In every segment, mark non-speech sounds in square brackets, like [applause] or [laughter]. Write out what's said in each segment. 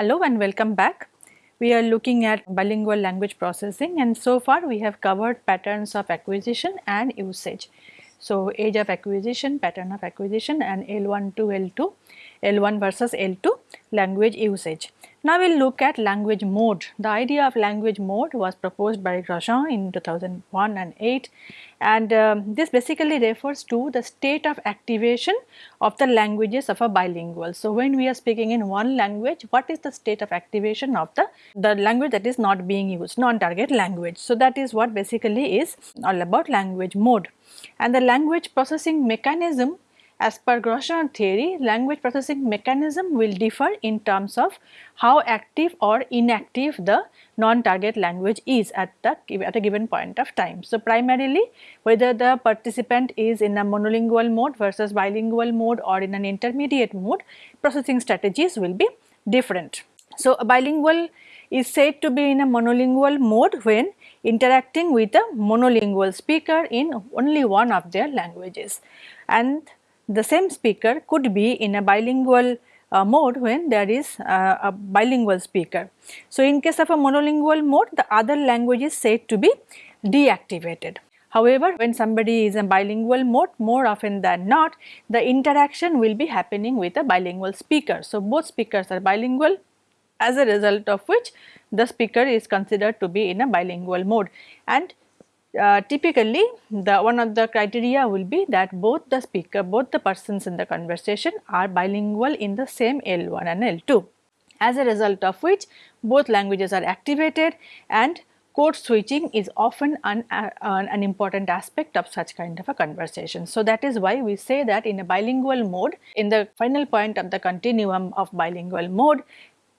Hello and welcome back. We are looking at bilingual language processing and so far we have covered patterns of acquisition and usage. So, age of acquisition, pattern of acquisition and L1 to L2, L1 versus L2 language usage. Now we will look at language mode. The idea of language mode was proposed by Grosjean in 2001 and 8 and um, this basically refers to the state of activation of the languages of a bilingual. So, when we are speaking in one language what is the state of activation of the, the language that is not being used non-target language. So, that is what basically is all about language mode and the language processing mechanism as per Grosjean theory, language processing mechanism will differ in terms of how active or inactive the non-target language is at the at a given point of time. So, primarily whether the participant is in a monolingual mode versus bilingual mode or in an intermediate mode, processing strategies will be different. So, a bilingual is said to be in a monolingual mode when interacting with a monolingual speaker in only one of their languages and the same speaker could be in a bilingual uh, mode when there is uh, a bilingual speaker. So, in case of a monolingual mode the other language is said to be deactivated. However, when somebody is in bilingual mode more often than not the interaction will be happening with a bilingual speaker. So, both speakers are bilingual as a result of which the speaker is considered to be in a bilingual mode and uh, typically the one of the criteria will be that both the speaker both the persons in the conversation are bilingual in the same L1 and L2 as a result of which both languages are activated and code switching is often an, uh, an important aspect of such kind of a conversation. So, that is why we say that in a bilingual mode in the final point of the continuum of bilingual mode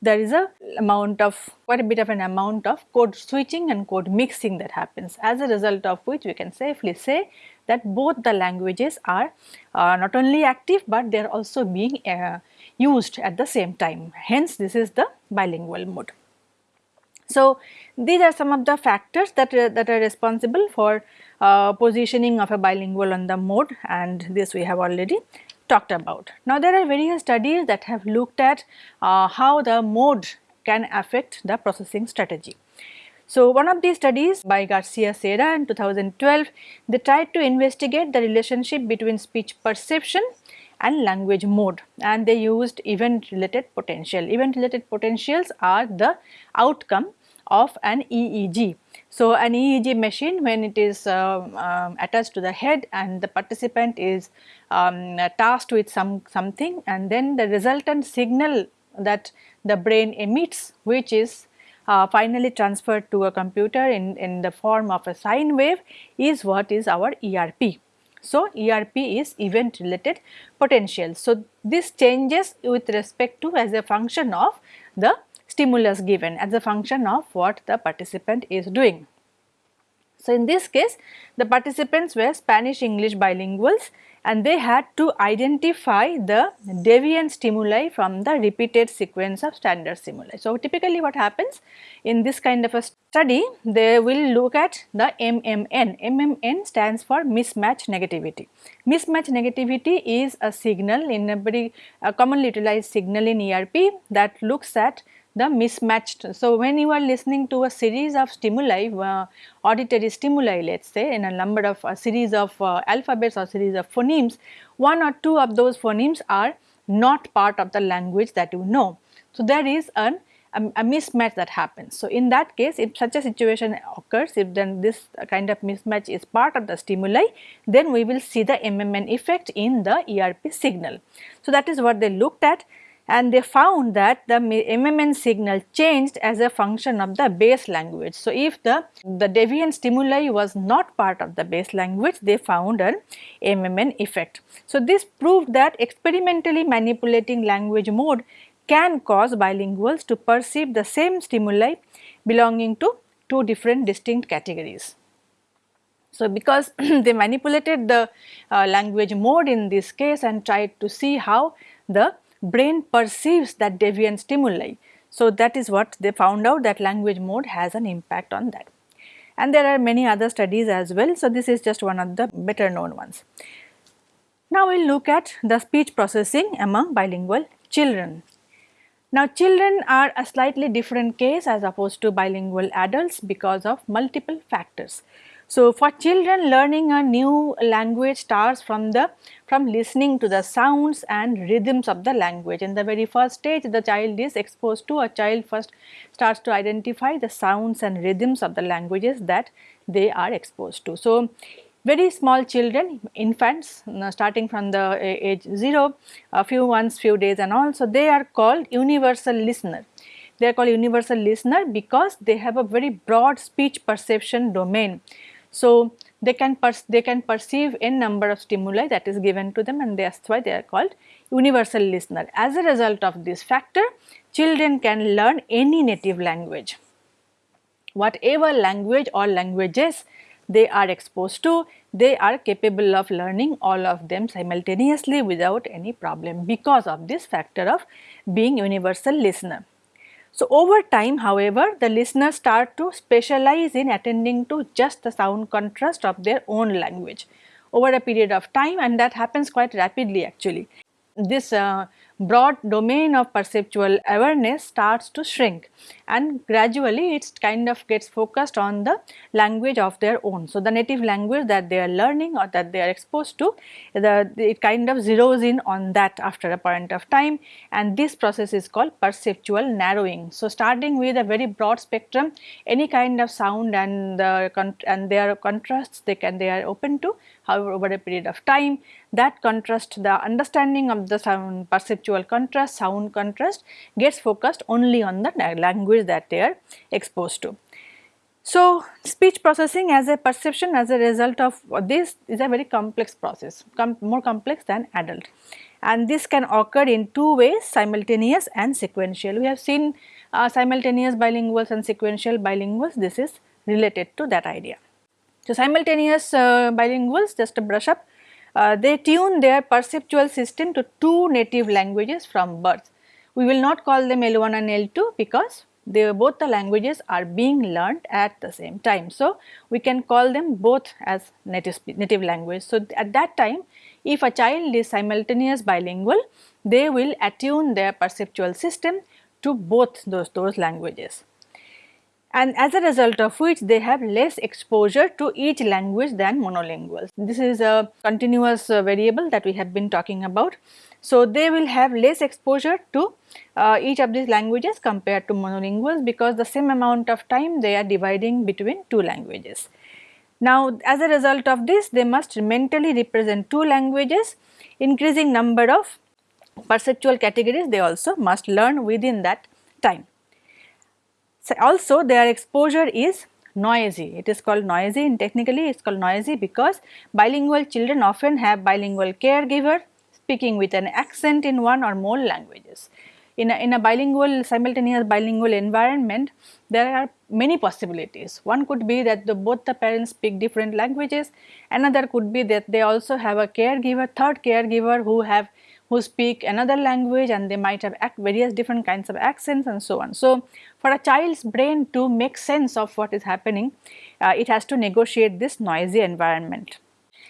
there is a amount of quite a bit of an amount of code switching and code mixing that happens as a result of which we can safely say that both the languages are uh, not only active but they are also being uh, used at the same time hence this is the bilingual mode. So, these are some of the factors that, uh, that are responsible for uh, positioning of a bilingual on the mode and this we have already talked about. Now there are various studies that have looked at uh, how the mode can affect the processing strategy. So one of these studies by Garcia Sierra in 2012, they tried to investigate the relationship between speech perception and language mode and they used event related potential. Event related potentials are the outcome of an EEG. So, an EEG machine when it is uh, um, attached to the head and the participant is um, tasked with some something and then the resultant signal that the brain emits which is uh, finally transferred to a computer in, in the form of a sine wave is what is our ERP. So, ERP is event related potential. So, this changes with respect to as a function of the stimulus given as a function of what the participant is doing. So, in this case the participants were Spanish English bilinguals and they had to identify the deviant stimuli from the repeated sequence of standard stimuli. So, typically what happens in this kind of a study they will look at the MMN. MMN stands for mismatch negativity. Mismatch negativity is a signal in a very a commonly utilized signal in ERP that looks at the mismatched. So, when you are listening to a series of stimuli, uh, auditory stimuli let us say in a number of a series of uh, alphabets or series of phonemes, one or two of those phonemes are not part of the language that you know. So, there is an a, a, mismatch that happens. So, in that case if such a situation occurs if then this kind of mismatch is part of the stimuli then we will see the MMN effect in the ERP signal. So, that is what they looked at and they found that the MMN signal changed as a function of the base language. So, if the, the deviant stimuli was not part of the base language, they found an MMN effect. So, this proved that experimentally manipulating language mode can cause bilinguals to perceive the same stimuli belonging to two different distinct categories. So, because [clears throat] they manipulated the uh, language mode in this case and tried to see how the brain perceives that deviant stimuli. So, that is what they found out that language mode has an impact on that. And there are many other studies as well. So, this is just one of the better known ones. Now, we will look at the speech processing among bilingual children. Now children are a slightly different case as opposed to bilingual adults because of multiple factors. So for children learning a new language starts from the from listening to the sounds and rhythms of the language. In the very first stage the child is exposed to a child first starts to identify the sounds and rhythms of the languages that they are exposed to. So very small children, infants uh, starting from the uh, age 0, a few months, few days and all. So, they are called universal listener. They are called universal listener because they have a very broad speech perception domain. So, they can they can perceive n number of stimuli that is given to them and that is why they are called universal listener. As a result of this factor, children can learn any native language. Whatever language or languages they are exposed to, they are capable of learning all of them simultaneously without any problem because of this factor of being universal listener. So, over time however, the listeners start to specialize in attending to just the sound contrast of their own language over a period of time and that happens quite rapidly actually. This uh, broad domain of perceptual awareness starts to shrink and gradually it kind of gets focused on the language of their own. So, the native language that they are learning or that they are exposed to, the, it kind of zeroes in on that after a point of time and this process is called perceptual narrowing. So, starting with a very broad spectrum, any kind of sound and the and their contrasts they can they are open to however over a period of time that contrast the understanding of the sound perceptual contrast sound contrast gets focused only on the language that they are exposed to. So, speech processing as a perception as a result of this is a very complex process com more complex than adult and this can occur in two ways simultaneous and sequential. We have seen uh, simultaneous bilinguals and sequential bilinguals this is related to that idea. So, simultaneous uh, bilinguals just to brush up uh, they tune their perceptual system to two native languages from birth. We will not call them L1 and L2 because they both the languages are being learnt at the same time. So, we can call them both as native, native language. So, at that time if a child is simultaneous bilingual, they will attune their perceptual system to both those, those languages and as a result of which they have less exposure to each language than monolinguals. This is a continuous uh, variable that we have been talking about. So, they will have less exposure to uh, each of these languages compared to monolinguals because the same amount of time they are dividing between two languages. Now, as a result of this they must mentally represent two languages increasing number of perceptual categories they also must learn within that time. So, also their exposure is noisy. It is called noisy and technically it is called noisy because bilingual children often have bilingual caregiver speaking with an accent in one or more languages. In a, in a bilingual simultaneous bilingual environment there are many possibilities. One could be that the, both the parents speak different languages, another could be that they also have a caregiver, third caregiver who have who speak another language and they might have various different kinds of accents and so on. So, for a child's brain to make sense of what is happening, uh, it has to negotiate this noisy environment.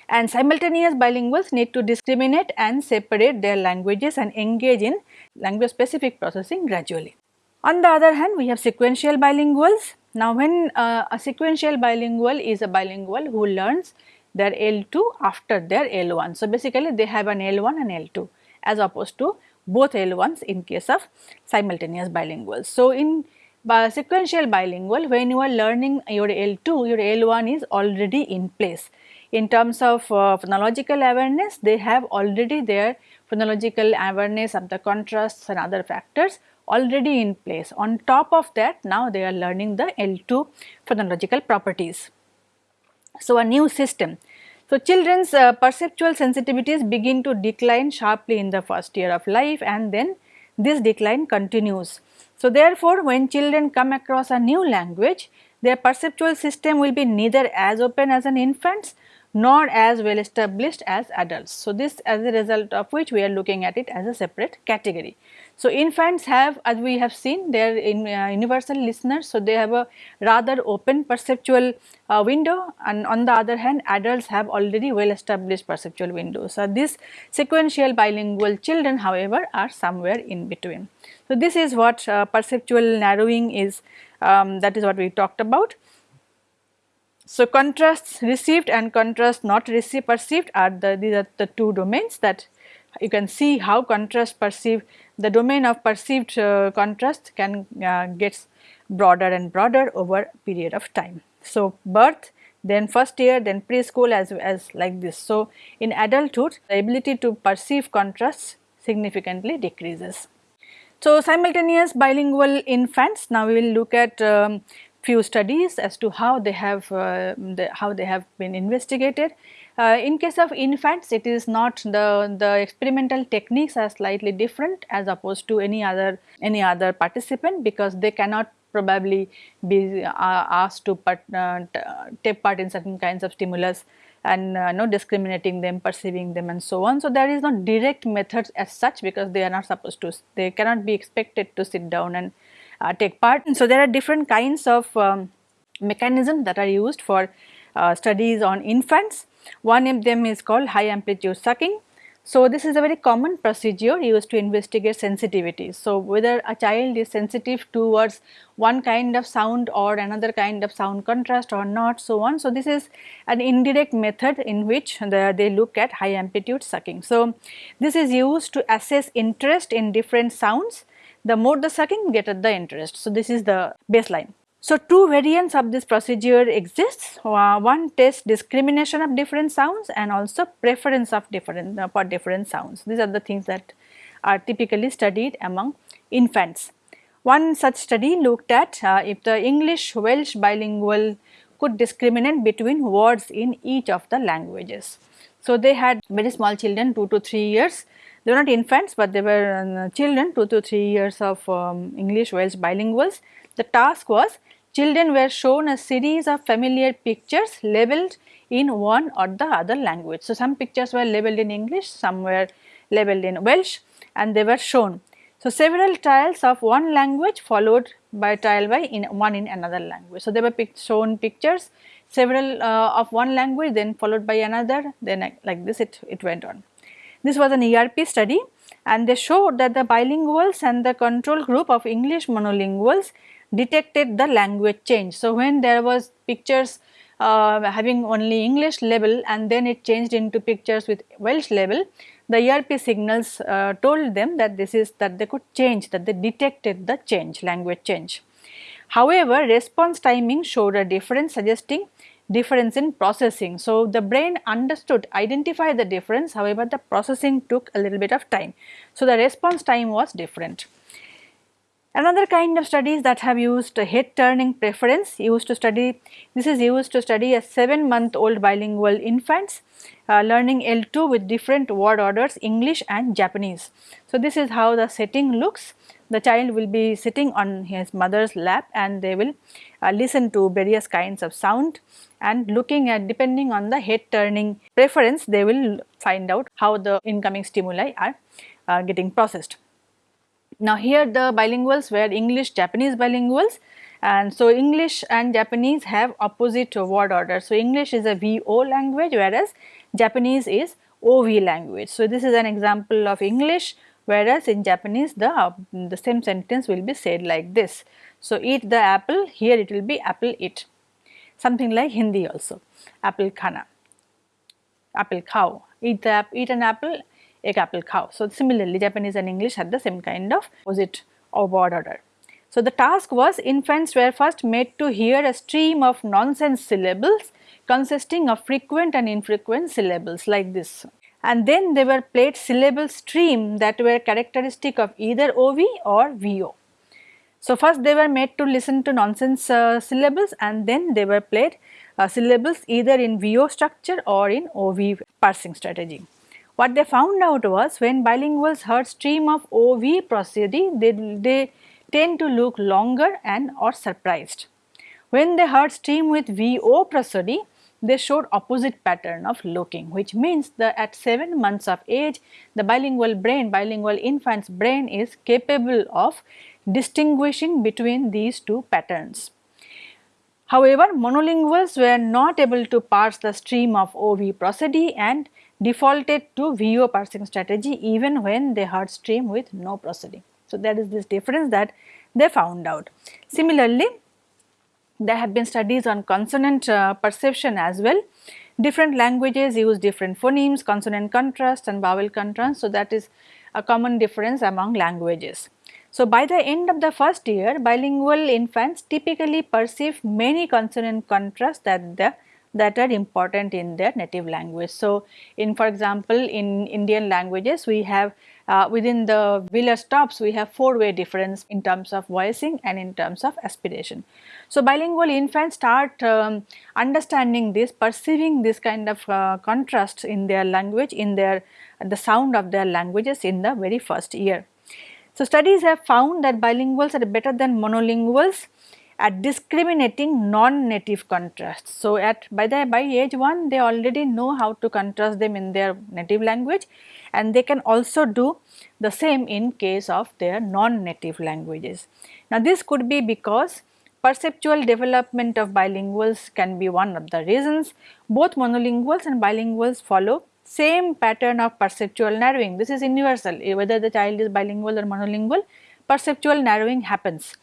And simultaneous bilinguals need to discriminate and separate their languages and engage in language specific processing gradually. On the other hand, we have sequential bilinguals. Now, when uh, a sequential bilingual is a bilingual who learns their L2 after their L1. So, basically they have an L1 and L2 as opposed to both L1s in case of simultaneous bilinguals. So, in sequential bilingual when you are learning your L2 your L1 is already in place. In terms of uh, phonological awareness they have already their phonological awareness of the contrasts and other factors already in place. On top of that now they are learning the L2 phonological properties. So, a new system so, children's uh, perceptual sensitivities begin to decline sharply in the first year of life and then this decline continues. So, therefore, when children come across a new language, their perceptual system will be neither as open as an infant's nor as well established as adults. So, this as a result of which we are looking at it as a separate category. So, infants have as we have seen they are in uh, universal listeners. So, they have a rather open perceptual uh, window and on the other hand adults have already well established perceptual windows. So, these sequential bilingual children however are somewhere in between. So, this is what uh, perceptual narrowing is um, that is what we talked about. So, contrasts received and contrast not received perceived are the these are the two domains that you can see how contrast perceived the domain of perceived uh, contrast can uh, gets broader and broader over period of time. So, birth then first year then preschool as, as like this. So, in adulthood the ability to perceive contrasts significantly decreases. So, simultaneous bilingual infants now we will look at um, few studies as to how they have uh, the, how they have been investigated. Uh, in case of infants it is not the the experimental techniques are slightly different as opposed to any other any other participant because they cannot probably be uh, asked to part, uh, take part in certain kinds of stimulus and uh, no discriminating them, perceiving them and so on. So, there is no direct methods as such because they are not supposed to, they cannot be expected to sit down and uh, take part. So, there are different kinds of um, mechanisms that are used for uh, studies on infants. One of them is called high amplitude sucking. So, this is a very common procedure used to investigate sensitivity. So, whether a child is sensitive towards one kind of sound or another kind of sound contrast or not so on. So, this is an indirect method in which the, they look at high amplitude sucking. So, this is used to assess interest in different sounds the more the sucking get at the interest. So, this is the baseline. So, two variants of this procedure exists, uh, one tests discrimination of different sounds and also preference of different uh, for different sounds. These are the things that are typically studied among infants. One such study looked at uh, if the English Welsh bilingual could discriminate between words in each of the languages. So, they had very small children 2 to 3 years they were not infants, but they were uh, children 2 to 3 years of um, English Welsh bilinguals. The task was children were shown a series of familiar pictures labeled in one or the other language. So, some pictures were labeled in English, some were labeled in Welsh and they were shown. So, several trials of one language followed by trial by in one in another language. So, they were shown pictures several uh, of one language then followed by another then like this it, it went on. This was an ERP study and they showed that the bilinguals and the control group of English monolinguals detected the language change. So, when there was pictures uh, having only English label and then it changed into pictures with Welsh label, the ERP signals uh, told them that this is that they could change that they detected the change language change. However, response timing showed a difference suggesting difference in processing. So, the brain understood identified the difference however, the processing took a little bit of time. So, the response time was different. Another kind of studies that have used head turning preference used to study this is used to study a 7 month old bilingual infants uh, learning L2 with different word orders English and Japanese. So, this is how the setting looks the child will be sitting on his mother's lap and they will uh, listen to various kinds of sound and looking at depending on the head turning preference they will find out how the incoming stimuli are uh, getting processed. Now here the bilinguals were English Japanese bilinguals and so English and Japanese have opposite word order. So English is a VO language whereas Japanese is OV language. So this is an example of English whereas in Japanese the, uh, the same sentence will be said like this. So eat the apple here it will be apple eat something like Hindi also apple khana apple cow eat the eat an apple egg apple cow. So similarly Japanese and English had the same kind of opposite or word order. So the task was infants were first made to hear a stream of nonsense syllables consisting of frequent and infrequent syllables like this and then they were played syllable stream that were characteristic of either OV or VO. So, first they were made to listen to nonsense uh, syllables and then they were played uh, syllables either in VO structure or in OV parsing strategy. What they found out was when bilinguals heard stream of OV prosody, they, they tend to look longer and or surprised. When they heard stream with VO prosody, they showed opposite pattern of looking which means that at 7 months of age the bilingual brain, bilingual infant's brain is capable of distinguishing between these two patterns. However, monolinguals were not able to parse the stream of OV prosody and defaulted to VO parsing strategy even when they heard stream with no prosody. So, that is this difference that they found out. Similarly, there have been studies on consonant uh, perception as well. Different languages use different phonemes, consonant contrast and vowel contrast. So, that is a common difference among languages. So, by the end of the first year, bilingual infants typically perceive many consonant contrasts that the that are important in their native language. So, in for example, in Indian languages we have uh, within the velar stops we have four way difference in terms of voicing and in terms of aspiration. So, bilingual infants start um, understanding this perceiving this kind of uh, contrast in their language in their the sound of their languages in the very first year. So, studies have found that bilinguals are better than monolinguals at discriminating non-native contrasts. So, at by the by age 1 they already know how to contrast them in their native language and they can also do the same in case of their non-native languages. Now, this could be because perceptual development of bilinguals can be one of the reasons. Both monolinguals and bilinguals follow same pattern of perceptual narrowing. This is universal whether the child is bilingual or monolingual perceptual narrowing happens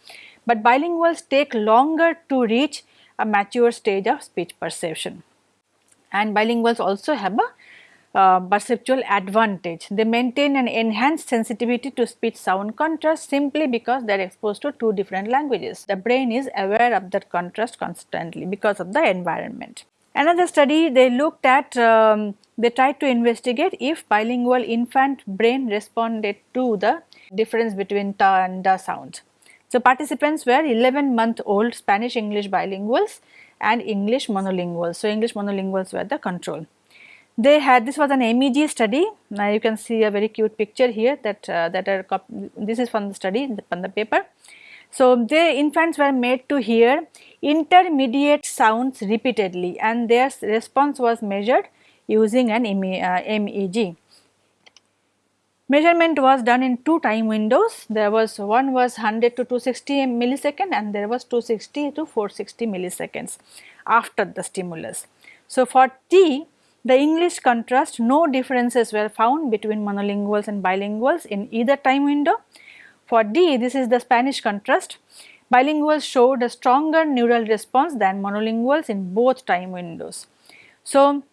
but bilinguals take longer to reach a mature stage of speech perception. And bilinguals also have a uh, perceptual advantage. They maintain an enhanced sensitivity to speech sound contrast simply because they are exposed to two different languages. The brain is aware of that contrast constantly because of the environment. Another study they looked at, um, they tried to investigate if bilingual infant brain responded to the difference between ta and da sounds. So, participants were 11 month old Spanish English bilinguals and English monolinguals. So, English monolinguals were the control. They had this was an MEG study. Now you can see a very cute picture here that uh, that are this is from the study from the paper. So, the infants were made to hear intermediate sounds repeatedly and their response was measured using an MEG. Measurement was done in two time windows. There was one was 100 to 260 millisecond and there was 260 to 460 milliseconds after the stimulus. So, for T the English contrast no differences were found between monolinguals and bilinguals in either time window. For D this is the Spanish contrast bilinguals showed a stronger neural response than monolinguals in both time windows. So,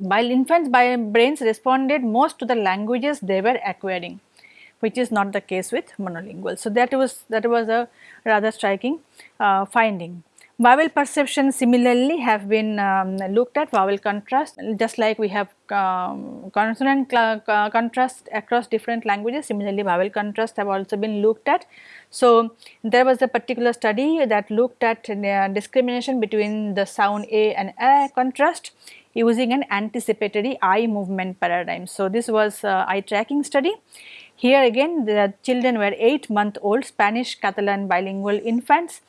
while infants brains responded most to the languages they were acquiring which is not the case with monolingual. So, that was that was a rather striking uh, finding. Vowel perception similarly have been um, looked at vowel contrast just like we have um, consonant contrast across different languages similarly vowel contrast have also been looked at. So, there was a particular study that looked at uh, discrimination between the sound A and A contrast using an anticipatory eye movement paradigm. So, this was uh, eye tracking study. Here again the children were 8 month old Spanish Catalan bilingual infants.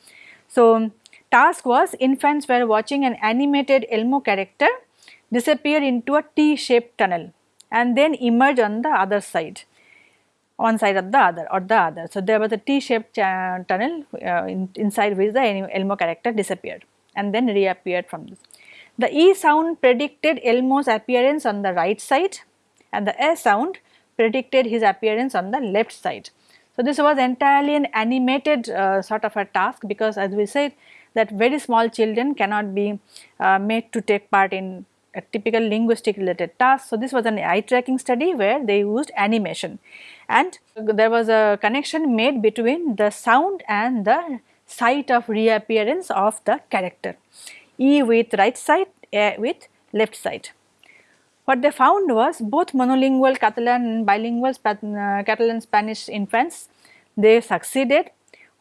So, task was infants were watching an animated Elmo character disappear into a T-shaped tunnel and then emerge on the other side one side of the other or the other. So, there was a T-shaped tunnel uh, in, inside which the Elmo character disappeared and then reappeared from this. The E sound predicted Elmo's appearance on the right side and the S sound predicted his appearance on the left side. So, this was entirely an animated uh, sort of a task because as we said that very small children cannot be uh, made to take part in a typical linguistic related task. So, this was an eye tracking study where they used animation and there was a connection made between the sound and the sight of reappearance of the character. E with right side, A with left side. What they found was both monolingual Catalan and bilingual uh, Catalan Spanish infants, they succeeded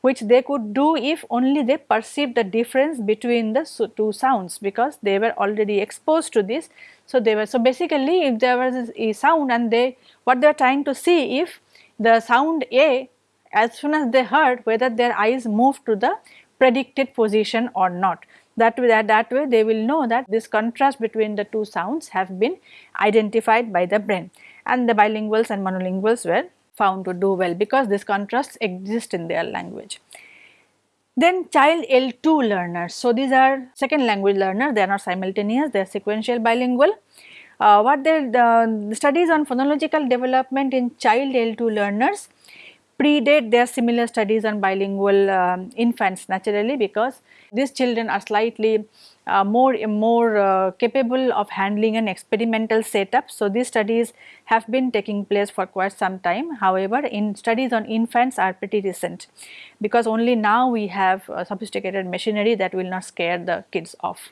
which they could do if only they perceived the difference between the two sounds because they were already exposed to this. So, they were so basically if there was a sound and they what they are trying to see if the sound A as soon as they heard whether their eyes moved to the predicted position or not. That way, that, that way they will know that this contrast between the two sounds have been identified by the brain and the bilinguals and monolinguals were found to do well because this contrast exists in their language. Then child L2 learners. So, these are second language learners, they are not simultaneous, they are sequential bilingual. Uh, what the, the studies on phonological development in child L2 learners predate their similar studies on bilingual um, infants naturally because these children are slightly uh, more more uh, capable of handling an experimental setup. So, these studies have been taking place for quite some time. However, in studies on infants are pretty recent because only now we have uh, sophisticated machinery that will not scare the kids off.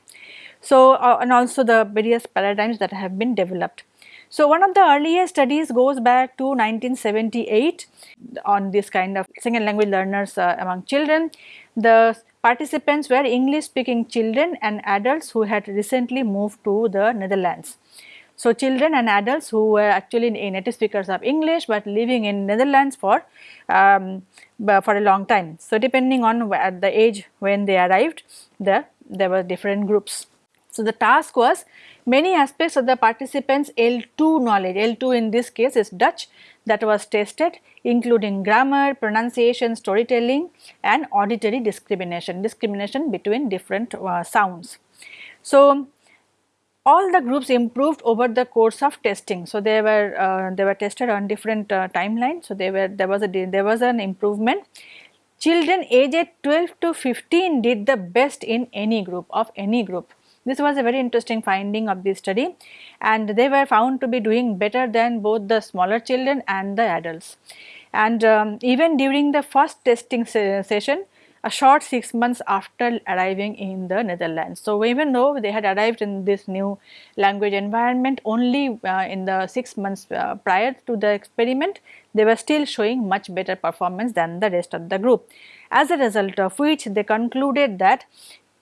So, uh, and also the various paradigms that have been developed. So, one of the earliest studies goes back to 1978 on this kind of second language learners uh, among children. The Participants were English speaking children and adults who had recently moved to the Netherlands. So, children and adults who were actually native speakers of English, but living in Netherlands for um, for a long time. So, depending on at the age when they arrived, the, there were different groups. So, the task was many aspects of the participants L2 knowledge, L2 in this case is Dutch that was tested including grammar, pronunciation, storytelling and auditory discrimination, discrimination between different uh, sounds. So, all the groups improved over the course of testing. So, they were uh, they were tested on different uh, timelines. So, they were there was a there was an improvement. Children aged 12 to 15 did the best in any group of any group. This was a very interesting finding of this study and they were found to be doing better than both the smaller children and the adults. And um, even during the first testing se session, a short 6 months after arriving in the Netherlands. So, even though they had arrived in this new language environment only uh, in the 6 months uh, prior to the experiment, they were still showing much better performance than the rest of the group. As a result of which they concluded that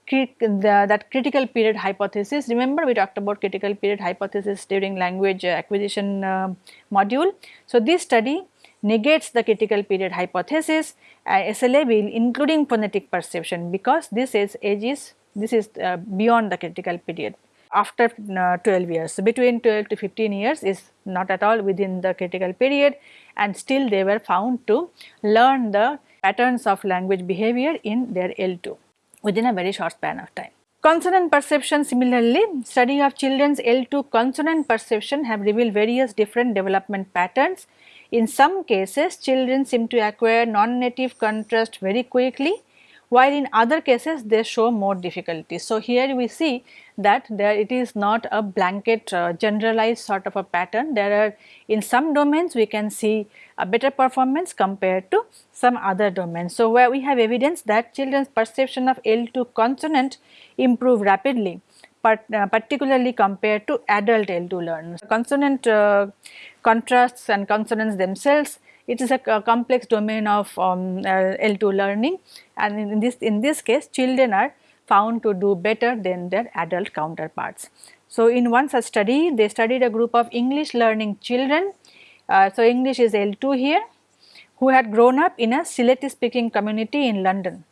the, that critical period hypothesis. Remember we talked about critical period hypothesis during language acquisition uh, module. So, this study negates the critical period hypothesis uh, SLA including phonetic perception because this is age is this is uh, beyond the critical period after uh, 12 years. So, between 12 to 15 years is not at all within the critical period and still they were found to learn the patterns of language behavior in their L2 within a very short span of time. Consonant perception similarly, study of children's L2 consonant perception have revealed various different development patterns. In some cases, children seem to acquire non-native contrast very quickly while in other cases they show more difficulty. So, here we see that there it is not a blanket uh, generalized sort of a pattern. There are in some domains we can see a better performance compared to some other domains. So, where we have evidence that children's perception of L2 consonant improve rapidly but, uh, particularly compared to adult L2 learners. Consonant uh, contrasts and consonants themselves it is a, complex domain of um, uh, L2 learning and in this in this case children are found to do better than their adult counterparts. So, in one such study they studied a group of English learning children. Uh, so, English is L2 here who had grown up in a Sylheti speaking community in London.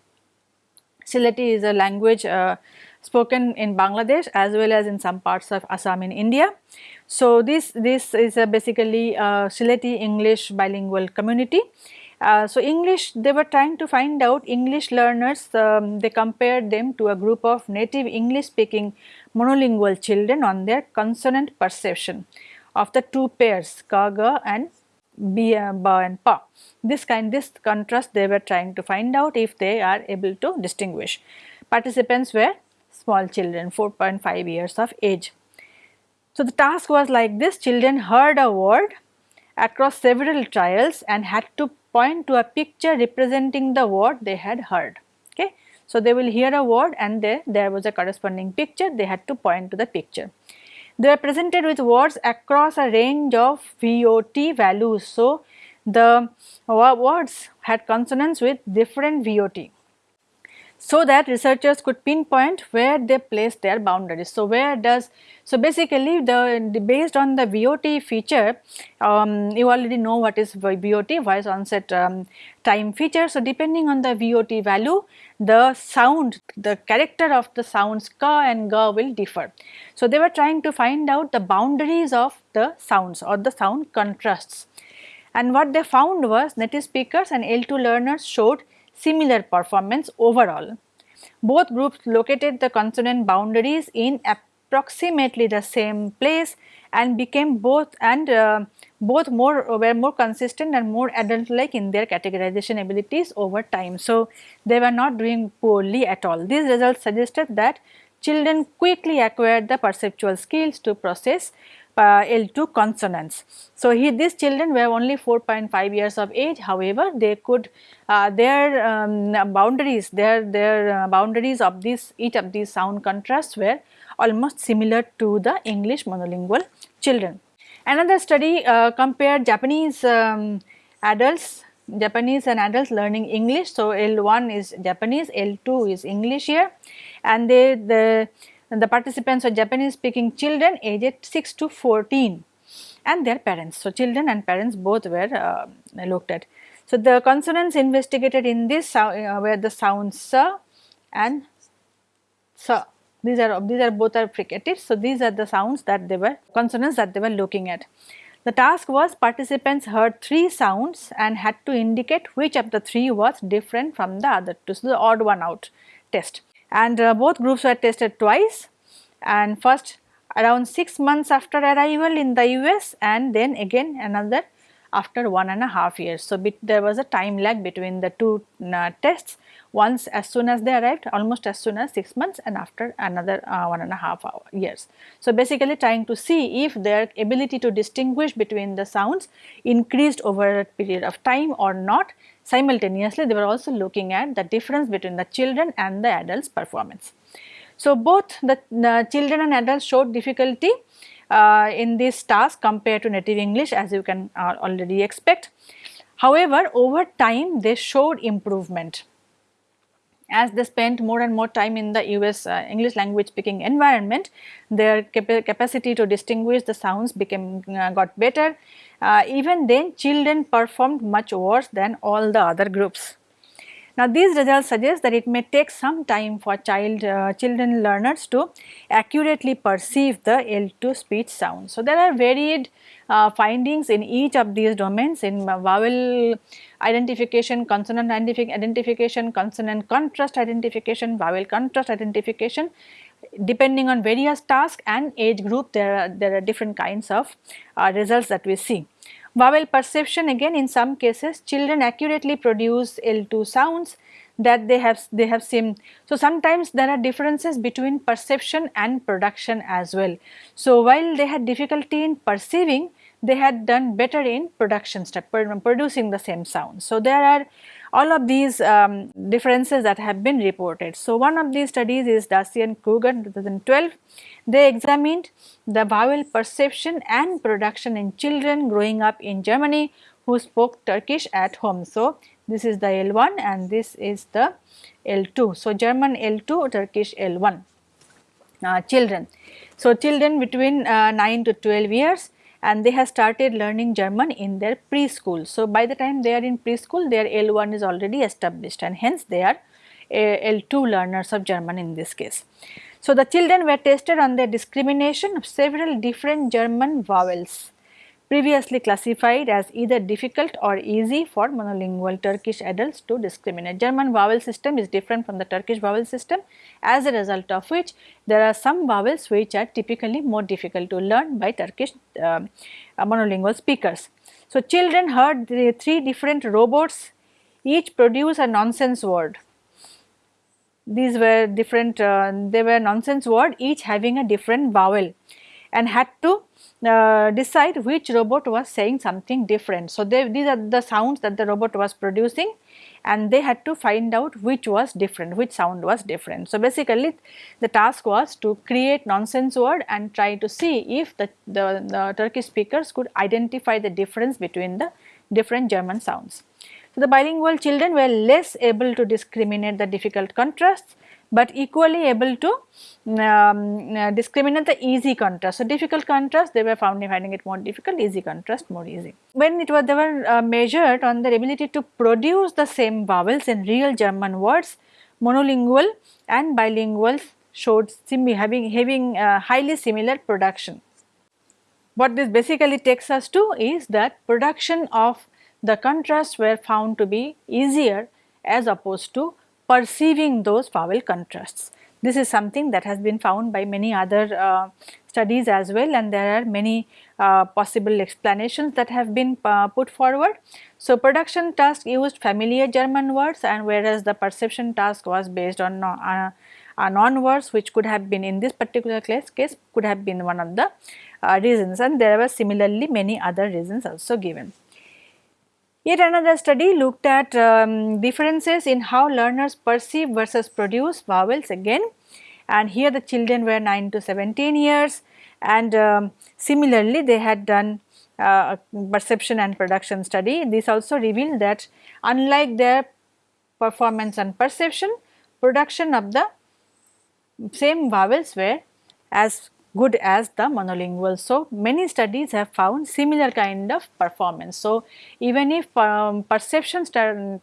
Sylheti is a language uh, spoken in Bangladesh as well as in some parts of Assam in India. So, this, this is a basically a Sylheti English bilingual community uh, so, English they were trying to find out English learners um, they compared them to a group of native English speaking monolingual children on their consonant perception of the two pairs ka ga and b, uh, ba and pa. This kind this contrast they were trying to find out if they are able to distinguish. Participants were small children 4.5 years of age. So, the task was like this children heard a word across several trials and had to point to a picture representing the word they had heard. Okay. So, they will hear a word and there, there was a corresponding picture, they had to point to the picture. They are presented with words across a range of VOT values. So, the words had consonants with different VOT. So that researchers could pinpoint where they place their boundaries. So, where does so basically the, the based on the VOT feature um, you already know what is VOT voice onset um, time feature. So, depending on the VOT value the sound the character of the sounds ka and ga will differ. So, they were trying to find out the boundaries of the sounds or the sound contrasts and what they found was native speakers and L2 learners showed similar performance overall. Both groups located the consonant boundaries in approximately the same place and became both and uh, both more were more consistent and more adult like in their categorization abilities over time. So, they were not doing poorly at all. These results suggested that children quickly acquired the perceptual skills to process uh, L2 consonants. So, he, these children were only 4.5 years of age however, they could uh, their um, boundaries their their uh, boundaries of these each of these sound contrasts were almost similar to the English monolingual children. Another study uh, compared Japanese um, adults Japanese and adults learning English. So, L1 is Japanese, L2 is English here and they the and the participants were Japanese speaking children aged 6 to 14 and their parents. So, children and parents both were uh, looked at. So, the consonants investigated in this uh, were the sounds sa and sa. These are these are both are fricatives. So, these are the sounds that they were consonants that they were looking at. The task was participants heard three sounds and had to indicate which of the three was different from the other two. So, the odd one out test and uh, both groups were tested twice and first around 6 months after arrival in the US and then again another after one and a half years. So, there was a time lag between the two uh, tests once as soon as they arrived almost as soon as 6 months and after another uh, one and a half years. So, basically trying to see if their ability to distinguish between the sounds increased over a period of time or not simultaneously they were also looking at the difference between the children and the adults performance. So, both the uh, children and adults showed difficulty uh, in this task compared to native English as you can uh, already expect. However, over time they showed improvement as they spent more and more time in the US uh, English language speaking environment, their cap capacity to distinguish the sounds became uh, got better. Uh, even then children performed much worse than all the other groups. Now these results suggest that it may take some time for child uh, children learners to accurately perceive the L2 speech sound. So there are varied uh, findings in each of these domains in vowel identification, consonant identification, consonant contrast identification, vowel contrast identification depending on various tasks and age group there are, there are different kinds of uh, results that we see. Vowel perception again in some cases children accurately produce L2 sounds that they have they have seen. So, sometimes there are differences between perception and production as well. So, while they had difficulty in perceiving they had done better in production step producing the same sound. So, there are all of these um, differences that have been reported. So, one of these studies is Darcy and Kruger 2012. They examined the vowel perception and production in children growing up in Germany who spoke Turkish at home. So, this is the L1 and this is the L2. So, German L2, Turkish L1 uh, children. So, children between uh, 9 to 12 years and they have started learning German in their preschool. So, by the time they are in preschool their L1 is already established and hence they are uh, L2 learners of German in this case. So, the children were tested on their discrimination of several different German vowels previously classified as either difficult or easy for monolingual Turkish adults to discriminate. German vowel system is different from the Turkish vowel system as a result of which there are some vowels which are typically more difficult to learn by Turkish uh, monolingual speakers. So, children heard the three different robots each produce a nonsense word. These were different, uh, they were nonsense word each having a different vowel and had to uh, decide which robot was saying something different. So, they, these are the sounds that the robot was producing and they had to find out which was different, which sound was different. So, basically the task was to create nonsense word and try to see if the, the, the Turkish speakers could identify the difference between the different German sounds. So, the bilingual children were less able to discriminate the difficult contrasts but equally able to um, uh, discriminate the easy contrast. So, difficult contrast they were found finding it more difficult, easy contrast more easy. When it was they were uh, measured on their ability to produce the same vowels in real German words, monolingual and bilinguals showed having, having uh, highly similar production. What this basically takes us to is that production of the contrasts were found to be easier as opposed to perceiving those vowel contrasts. This is something that has been found by many other uh, studies as well and there are many uh, possible explanations that have been uh, put forward. So, production task used familiar German words and whereas the perception task was based on uh, uh, non words which could have been in this particular case, case could have been one of the uh, reasons and there were similarly many other reasons also given. Yet another study looked at um, differences in how learners perceive versus produce vowels again and here the children were 9 to 17 years and um, similarly they had done uh, perception and production study. This also revealed that unlike their performance and perception, production of the same vowels were as good as the monolingual. So, many studies have found similar kind of performance. So, even if um, perception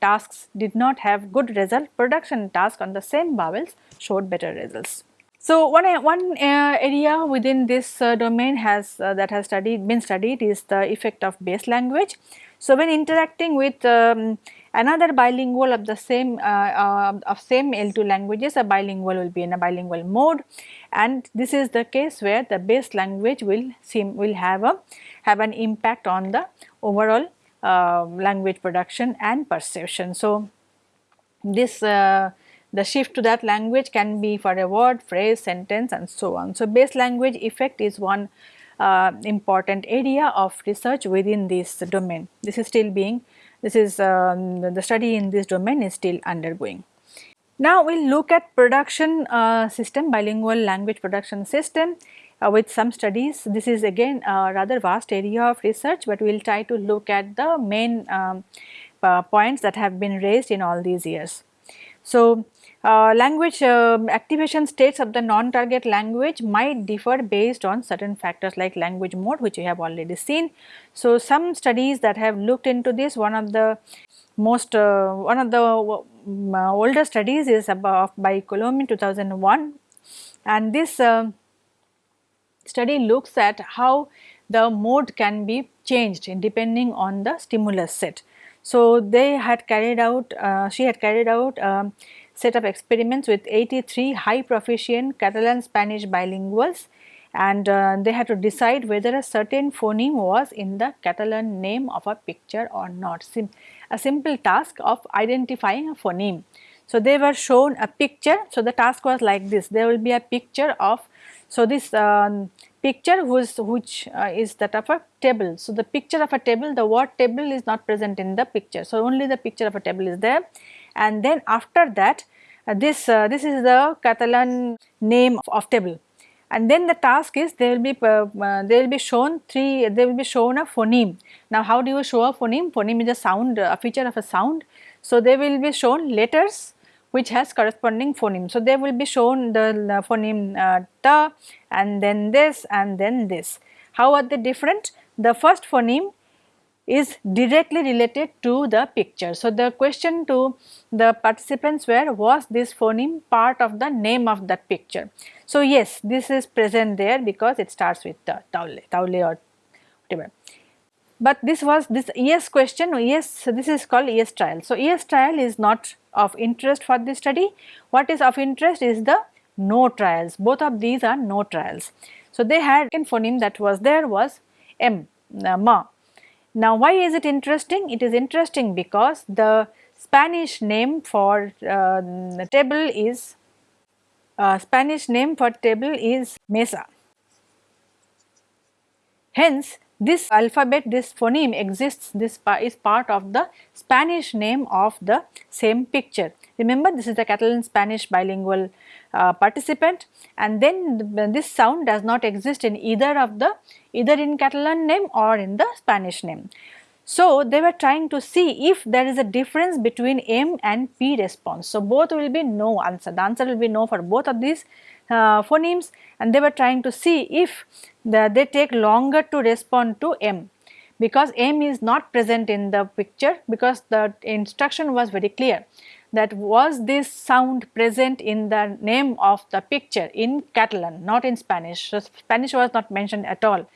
tasks did not have good result, production task on the same vowels showed better results. So, one, one uh, area within this uh, domain has uh, that has studied been studied is the effect of base language. So, when interacting with um, another bilingual of the same uh, uh, of same L2 languages a bilingual will be in a bilingual mode and this is the case where the base language will seem will have a have an impact on the overall uh, language production and perception. So, this uh, the shift to that language can be for a word, phrase, sentence and so on. So, base language effect is one uh, important area of research within this domain. This is still being this is um, the study in this domain is still undergoing. Now we will look at production uh, system, bilingual language production system uh, with some studies. This is again a rather vast area of research, but we will try to look at the main um, uh, points that have been raised in all these years. So, uh, language uh, activation states of the non-target language might differ based on certain factors like language mode which we have already seen. So, some studies that have looked into this one of the most uh, one of the uh, older studies is about by Colomé in 2001 and this uh, study looks at how the mode can be changed depending on the stimulus set. So, they had carried out she had carried out um, set of experiments with 83 high proficient Catalan Spanish bilinguals and uh, they had to decide whether a certain phoneme was in the Catalan name of a picture or not. Sim a simple task of identifying a phoneme. So, they were shown a picture. So, the task was like this there will be a picture of so this um, picture whose, which uh, is that of a table. So, the picture of a table the word table is not present in the picture. So, only the picture of a table is there and then after that uh, this uh, this is the Catalan name of, of, table and then the task is they will be uh, uh, they will be shown three they will be shown a phoneme. Now how do you show a phoneme? Phoneme is a sound a feature of a sound. So they will be shown letters which has corresponding phoneme. So they will be shown the, the phoneme uh, ta and then this and then this. How are they different? The first phoneme is directly related to the picture. So, the question to the participants were was this phoneme part of the name of that picture. So, yes this is present there because it starts with the taule, taule or whatever. But this was this yes question yes this is called yes trial. So, yes trial is not of interest for this study. What is of interest is the no trials both of these are no trials. So, they had in phoneme that was there was M, uh, ma now why is it interesting? It is interesting because the Spanish name for uh, table is uh, Spanish name for table is mesa. Hence this alphabet this phoneme exists this is part of the Spanish name of the same picture. Remember this is the Catalan Spanish bilingual uh, participant and then this sound does not exist in either of the either in Catalan name or in the Spanish name. So, they were trying to see if there is a difference between M and P response. So, both will be no answer, the answer will be no for both of these uh, phonemes and they were trying to see if the, they take longer to respond to M because M is not present in the picture because the instruction was very clear that was this sound present in the name of the picture in Catalan not in Spanish. So, Spanish was not mentioned at all.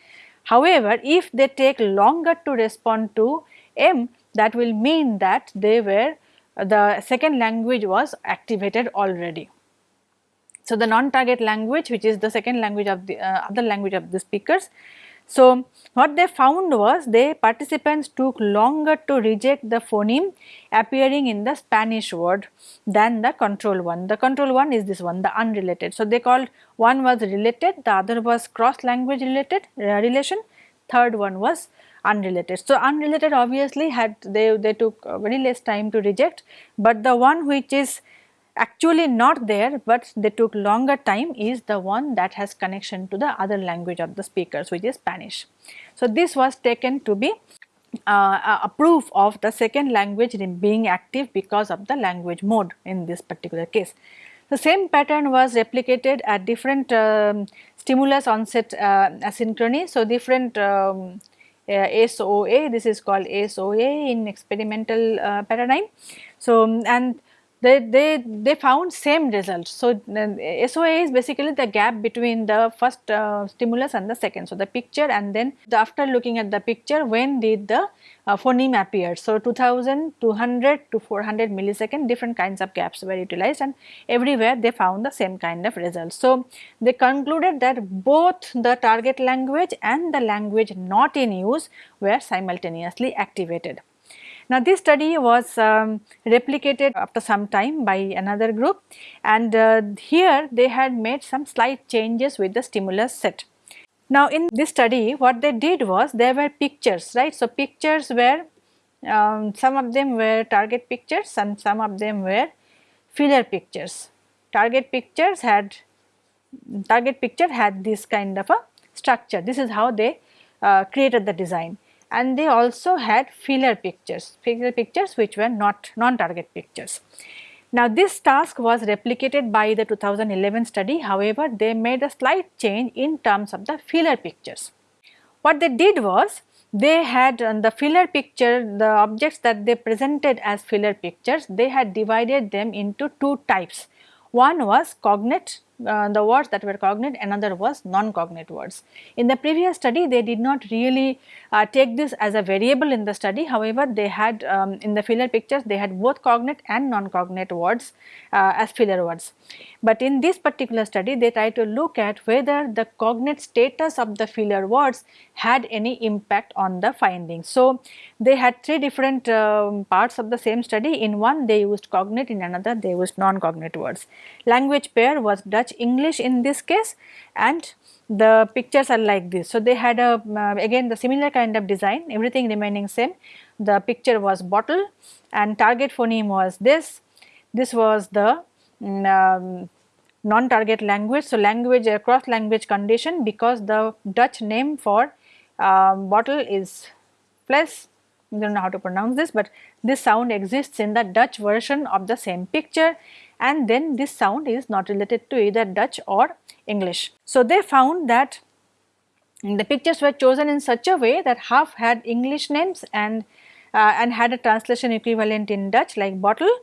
However, if they take longer to respond to M that will mean that they were the second language was activated already. So, the non-target language which is the second language of the uh, other language of the speakers so, what they found was the participants took longer to reject the phoneme appearing in the Spanish word than the control one. The control one is this one the unrelated. So, they called one was related the other was cross language related uh, relation third one was unrelated. So, unrelated obviously had they, they took very less time to reject, but the one which is actually not there but they took longer time is the one that has connection to the other language of the speakers which is Spanish. So, this was taken to be uh, a proof of the second language being active because of the language mode in this particular case. The same pattern was replicated at different um, stimulus onset uh, asynchrony. So, different um, uh, SOA, this is called SOA in experimental uh, paradigm. So, and they, they, they found same result. So, SOA is basically the gap between the first uh, stimulus and the second. So, the picture and then the after looking at the picture when did the uh, phoneme appear. So, 2000, 200 to 400 millisecond different kinds of gaps were utilized and everywhere they found the same kind of result. So, they concluded that both the target language and the language not in use were simultaneously activated. Now this study was um, replicated after some time by another group and uh, here they had made some slight changes with the stimulus set. Now in this study what they did was there were pictures right. So pictures were um, some of them were target pictures and some of them were filler pictures. Target pictures had target picture had this kind of a structure. This is how they uh, created the design and they also had filler pictures, filler pictures which were not non-target pictures. Now this task was replicated by the 2011 study however they made a slight change in terms of the filler pictures. What they did was they had on the filler picture the objects that they presented as filler pictures they had divided them into two types. One was cognate uh, the words that were cognate, another was non-cognate words. In the previous study, they did not really uh, take this as a variable in the study. However, they had um, in the filler pictures, they had both cognate and non-cognate words uh, as filler words. But in this particular study, they tried to look at whether the cognate status of the filler words had any impact on the findings. So, they had three different um, parts of the same study. In one, they used cognate, in another, they used non-cognate words. Language pair was Dutch English in this case and the pictures are like this. So, they had a uh, again the similar kind of design everything remaining same the picture was bottle and target phoneme was this, this was the mm, um, non-target language. So, language uh, cross language condition because the Dutch name for um, bottle is plus I do not know how to pronounce this, but this sound exists in the Dutch version of the same picture and then this sound is not related to either Dutch or English. So, they found that the pictures were chosen in such a way that half had English names and uh, and had a translation equivalent in Dutch like bottle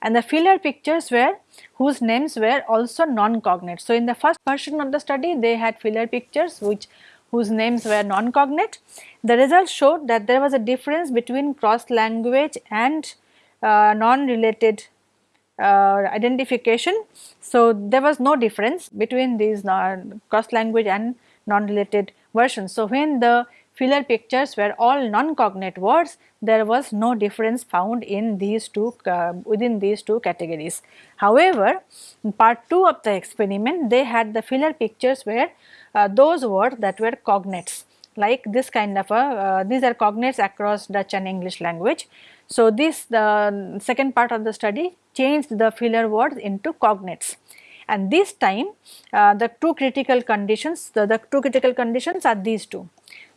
and the filler pictures were whose names were also non-cognate. So, in the first version of the study they had filler pictures which whose names were non-cognate. The results showed that there was a difference between cross language and uh, non-related identification. So, there was no difference between these uh, cross language and non-related versions. So, when the filler pictures were all non-cognate words, there was no difference found in these two uh, within these two categories. However, in part 2 of the experiment they had the filler pictures where uh, those words that were cognates like this kind of a uh, these are cognates across Dutch and English language. So, this the second part of the study changed the filler words into cognates and this time uh, the two critical conditions the, the two critical conditions are these two.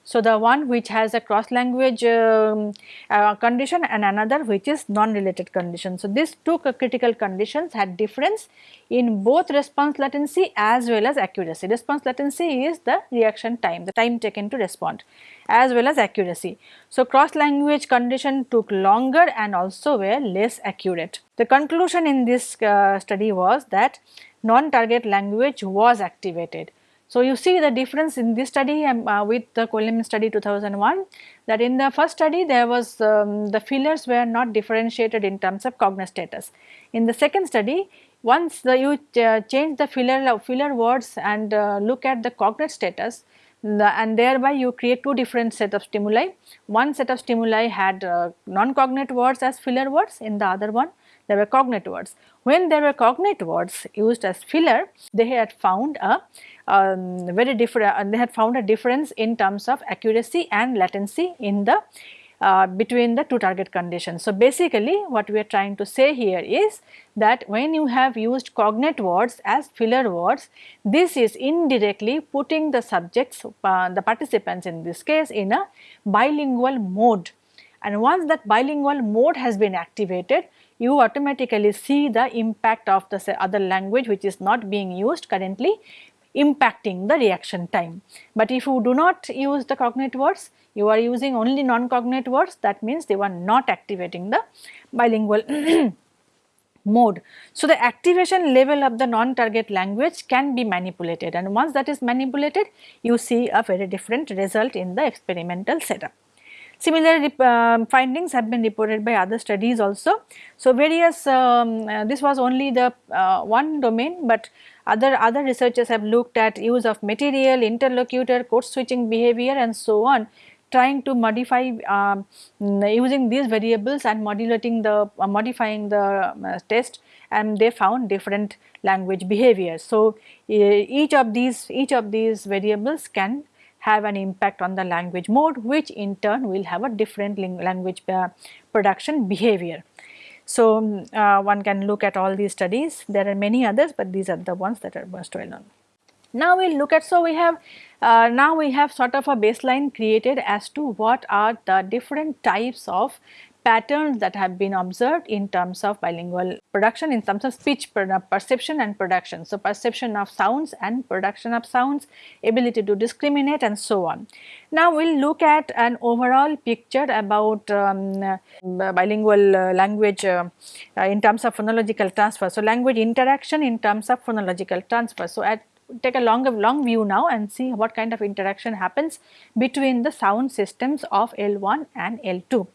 So, the one which has a cross language um, uh, condition and another which is non-related condition. So, these two critical conditions had difference in both response latency as well as accuracy. Response latency is the reaction time, the time taken to respond as well as accuracy. So, cross language condition took longer and also were less accurate. The conclusion in this uh, study was that non-target language was activated. So, you see the difference in this study um, uh, with the Colomé study 2001 that in the first study there was um, the fillers were not differentiated in terms of cognate status. In the second study once the, you uh, change the filler, filler words and uh, look at the cognate status the, and thereby you create two different set of stimuli. One set of stimuli had uh, non-cognate words as filler words in the other one there were cognate words. When there were cognate words used as filler, they had found a um, very different, uh, they had found a difference in terms of accuracy and latency in the uh, between the two target conditions. So, basically what we are trying to say here is that when you have used cognate words as filler words, this is indirectly putting the subjects, uh, the participants in this case in a bilingual mode. And once that bilingual mode has been activated, you automatically see the impact of the other language which is not being used currently impacting the reaction time. But if you do not use the cognate words, you are using only non-cognate words that means they were not activating the bilingual [clears throat] mode. So, the activation level of the non-target language can be manipulated and once that is manipulated you see a very different result in the experimental setup. Similar uh, findings have been reported by other studies also. So, various um, uh, this was only the uh, one domain, but other other researchers have looked at use of material, interlocutor, code switching behavior and so on trying to modify um, using these variables and modulating the uh, modifying the uh, test and they found different language behaviors. So, each of these each of these variables can have an impact on the language mode which in turn will have a different language uh, production behavior. So, uh, one can look at all these studies there are many others, but these are the ones that are most well known. Now, we will look at so we have uh, now we have sort of a baseline created as to what are the different types of patterns that have been observed in terms of bilingual production in terms of speech perception and production. So, perception of sounds and production of sounds, ability to discriminate and so on. Now, we will look at an overall picture about um, bilingual uh, language uh, uh, in terms of phonological transfer. So, language interaction in terms of phonological transfer. So, at take a long long view now and see what kind of interaction happens between the sound systems of L1 and L2.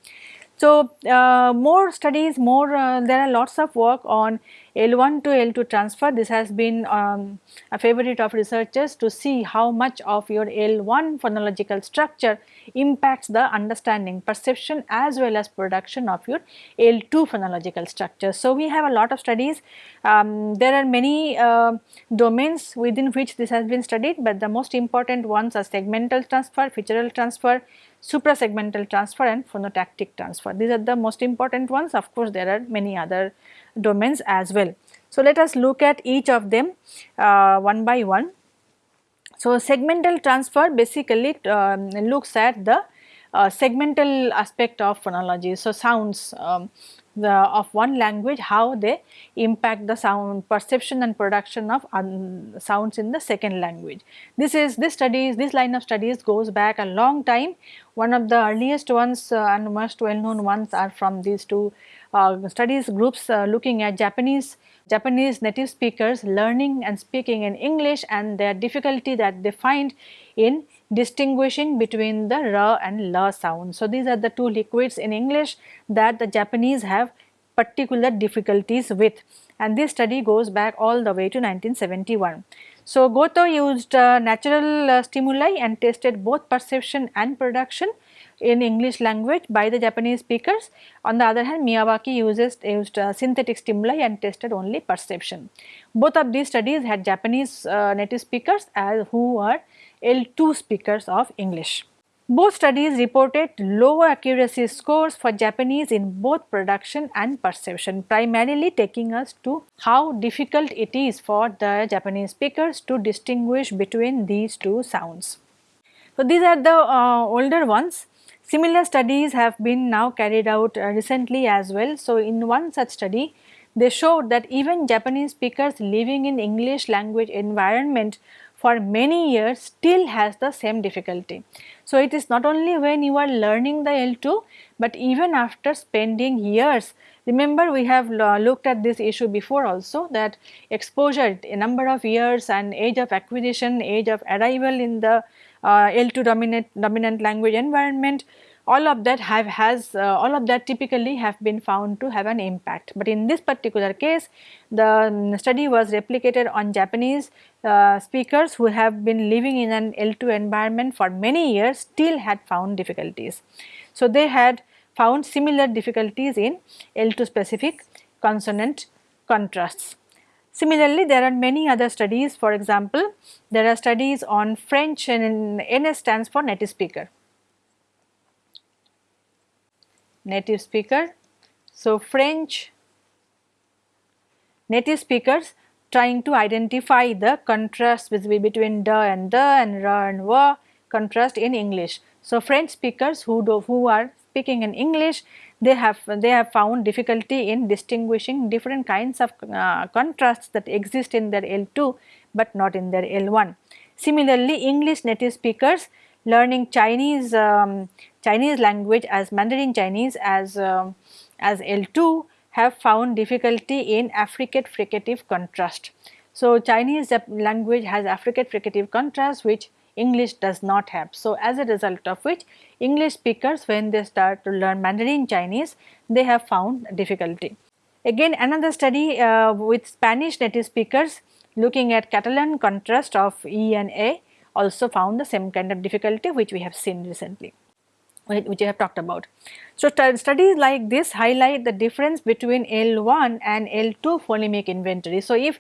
So, uh, more studies, more uh, there are lots of work on L1 to L2 transfer. This has been um, a favorite of researchers to see how much of your L1 phonological structure impacts the understanding, perception as well as production of your L2 phonological structure. So, we have a lot of studies. Um, there are many uh, domains within which this has been studied, but the most important ones are segmental transfer, featural transfer, suprasegmental transfer and phonotactic transfer. These are the most important ones of course there are many other domains as well. So, let us look at each of them uh, one by one. So, segmental transfer basically uh, looks at the uh, segmental aspect of phonology. So, sounds um, the, of one language how they impact the sound perception and production of sounds in the second language. This is this studies this line of studies goes back a long time one of the earliest ones uh, and most well known ones are from these two uh, studies groups uh, looking at Japanese Japanese native speakers learning and speaking in English and their difficulty that they find in distinguishing between the r and la sound. So, these are the two liquids in English that the Japanese have particular difficulties with and this study goes back all the way to 1971. So, Goto used uh, natural uh, stimuli and tested both perception and production in English language by the Japanese speakers. On the other hand, Miyawaki uses, used uh, synthetic stimuli and tested only perception. Both of these studies had Japanese uh, native speakers as who are L2 speakers of English. Both studies reported lower accuracy scores for Japanese in both production and perception, primarily taking us to how difficult it is for the Japanese speakers to distinguish between these two sounds. So, these are the uh, older ones. Similar studies have been now carried out uh, recently as well. So, in one such study they showed that even Japanese speakers living in English language environment for many years still has the same difficulty. So, it is not only when you are learning the L2, but even after spending years. Remember we have looked at this issue before also that exposure a number of years and age of acquisition, age of arrival in the uh, L2 dominant, dominant language environment all of that have has uh, all of that typically have been found to have an impact. But in this particular case the study was replicated on Japanese uh, speakers who have been living in an L2 environment for many years still had found difficulties. So, they had found similar difficulties in L2 specific consonant contrasts. Similarly, there are many other studies for example, there are studies on French and NS stands for native speaker native speaker. So, French native speakers trying to identify the contrast between the and the and ra and wa contrast in English. So, French speakers who do who are speaking in English they have they have found difficulty in distinguishing different kinds of uh, contrasts that exist in their L2 but not in their L1. Similarly, English native speakers learning Chinese um, Chinese language as Mandarin Chinese as um, as L2 have found difficulty in affricate fricative contrast. So, Chinese language has affricate fricative contrast which English does not have. So, as a result of which English speakers when they start to learn Mandarin Chinese they have found difficulty. Again another study uh, with Spanish native speakers looking at Catalan contrast of E and A also found the same kind of difficulty which we have seen recently which I have talked about. So, studies like this highlight the difference between L1 and L2 phonemic inventory. So, if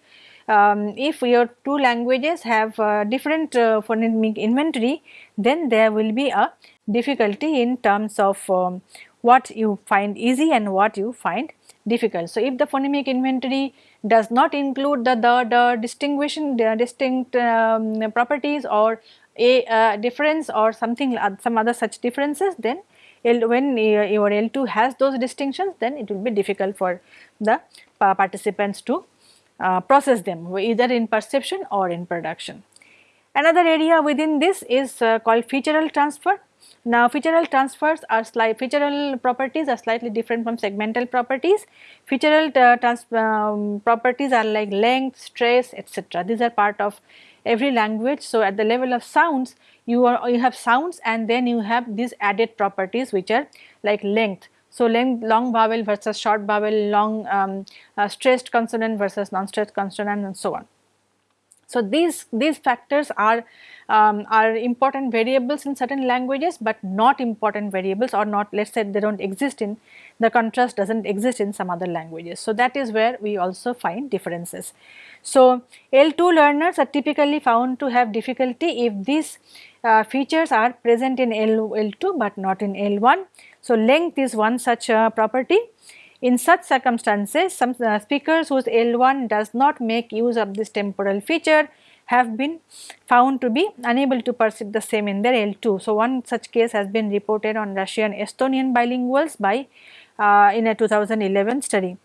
um, if your two languages have uh, different uh, phonemic inventory, then there will be a difficulty in terms of um, what you find easy and what you find difficult. So, if the phonemic inventory does not include the, the, the distinguishing the distinct um, properties or a uh, difference or something uh, some other such differences then L, when uh, your L2 has those distinctions then it will be difficult for the participants to uh, process them either in perception or in production. Another area within this is uh, called featural transfer. Now featural transfers are slight featural properties are slightly different from segmental properties. Featural uh, trans um, properties are like length, stress etc. These are part of every language. So, at the level of sounds you are you have sounds and then you have these added properties which are like length. So, length long vowel versus short vowel, long um, uh, stressed consonant versus non-stressed consonant and so on. So, these, these factors are, um, are important variables in certain languages, but not important variables or not let us say they do not exist in the contrast does not exist in some other languages. So, that is where we also find differences. So, L2 learners are typically found to have difficulty if these uh, features are present in L, L2 but not in L1. So, length is one such uh, property in such circumstances, some uh, speakers whose L1 does not make use of this temporal feature have been found to be unable to perceive the same in their L2. So, one such case has been reported on Russian Estonian bilinguals by uh, in a 2011 study.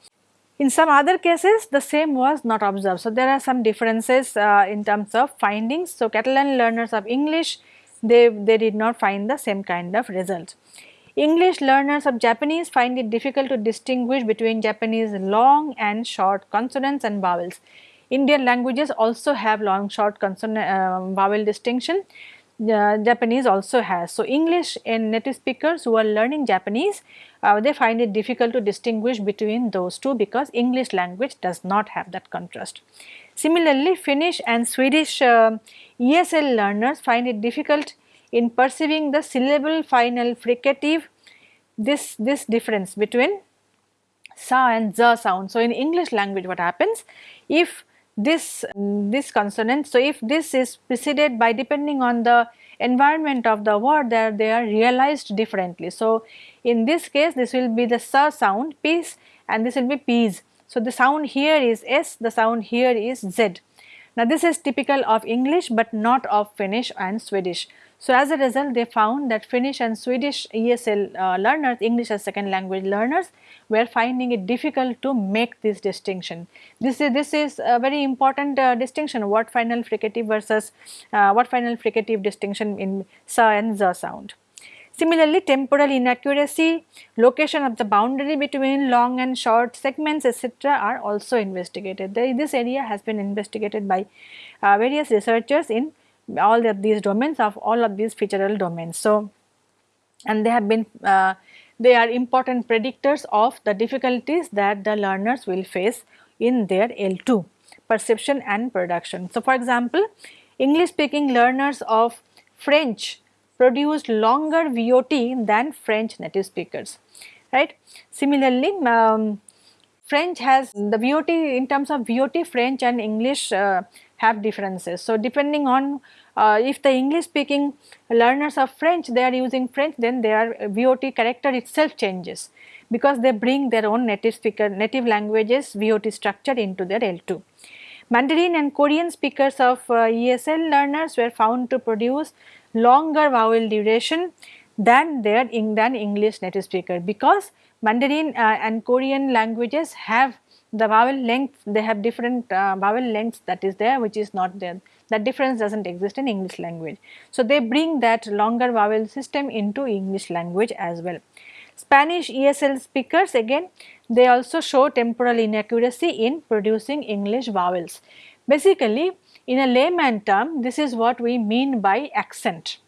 In some other cases the same was not observed. So, there are some differences uh, in terms of findings. So, Catalan learners of English they, they did not find the same kind of result. English learners of Japanese find it difficult to distinguish between Japanese long and short consonants and vowels. Indian languages also have long short consonant uh, vowel distinction. Uh, Japanese also has. So, English and native speakers who are learning Japanese, uh, they find it difficult to distinguish between those two because English language does not have that contrast. Similarly, Finnish and Swedish uh, ESL learners find it difficult in perceiving the syllable final fricative this this difference between sa and za sound. So, in English language what happens if this this consonant so if this is preceded by depending on the environment of the word there they are realized differently. So, in this case this will be the sa sound peace and this will be peas. So, the sound here is s the sound here is z. Now, this is typical of English but not of Finnish and Swedish. So, as a result they found that Finnish and Swedish ESL uh, learners, English as second language learners were finding it difficult to make this distinction. This is, this is a very important uh, distinction what final fricative versus uh, what final fricative distinction in sa and za sound. Similarly, temporal inaccuracy, location of the boundary between long and short segments etc. are also investigated. this area has been investigated by uh, various researchers in all of these domains of all of these featural domains. So, and they have been uh, they are important predictors of the difficulties that the learners will face in their L2 perception and production. So, for example, English speaking learners of French produced longer VOT than French native speakers, right. Similarly, um, French has the VOT in terms of VOT French and English uh, have differences. So, depending on uh, if the English speaking learners of French they are using French then their VOT character itself changes because they bring their own native speaker native languages VOT structure into their L2. Mandarin and Korean speakers of uh, ESL learners were found to produce longer vowel duration than their than English native speaker because Mandarin uh, and Korean languages have the vowel length they have different uh, vowel lengths that is there which is not there that difference does not exist in English language. So, they bring that longer vowel system into English language as well. Spanish ESL speakers again they also show temporal inaccuracy in producing English vowels. Basically in a layman term this is what we mean by accent.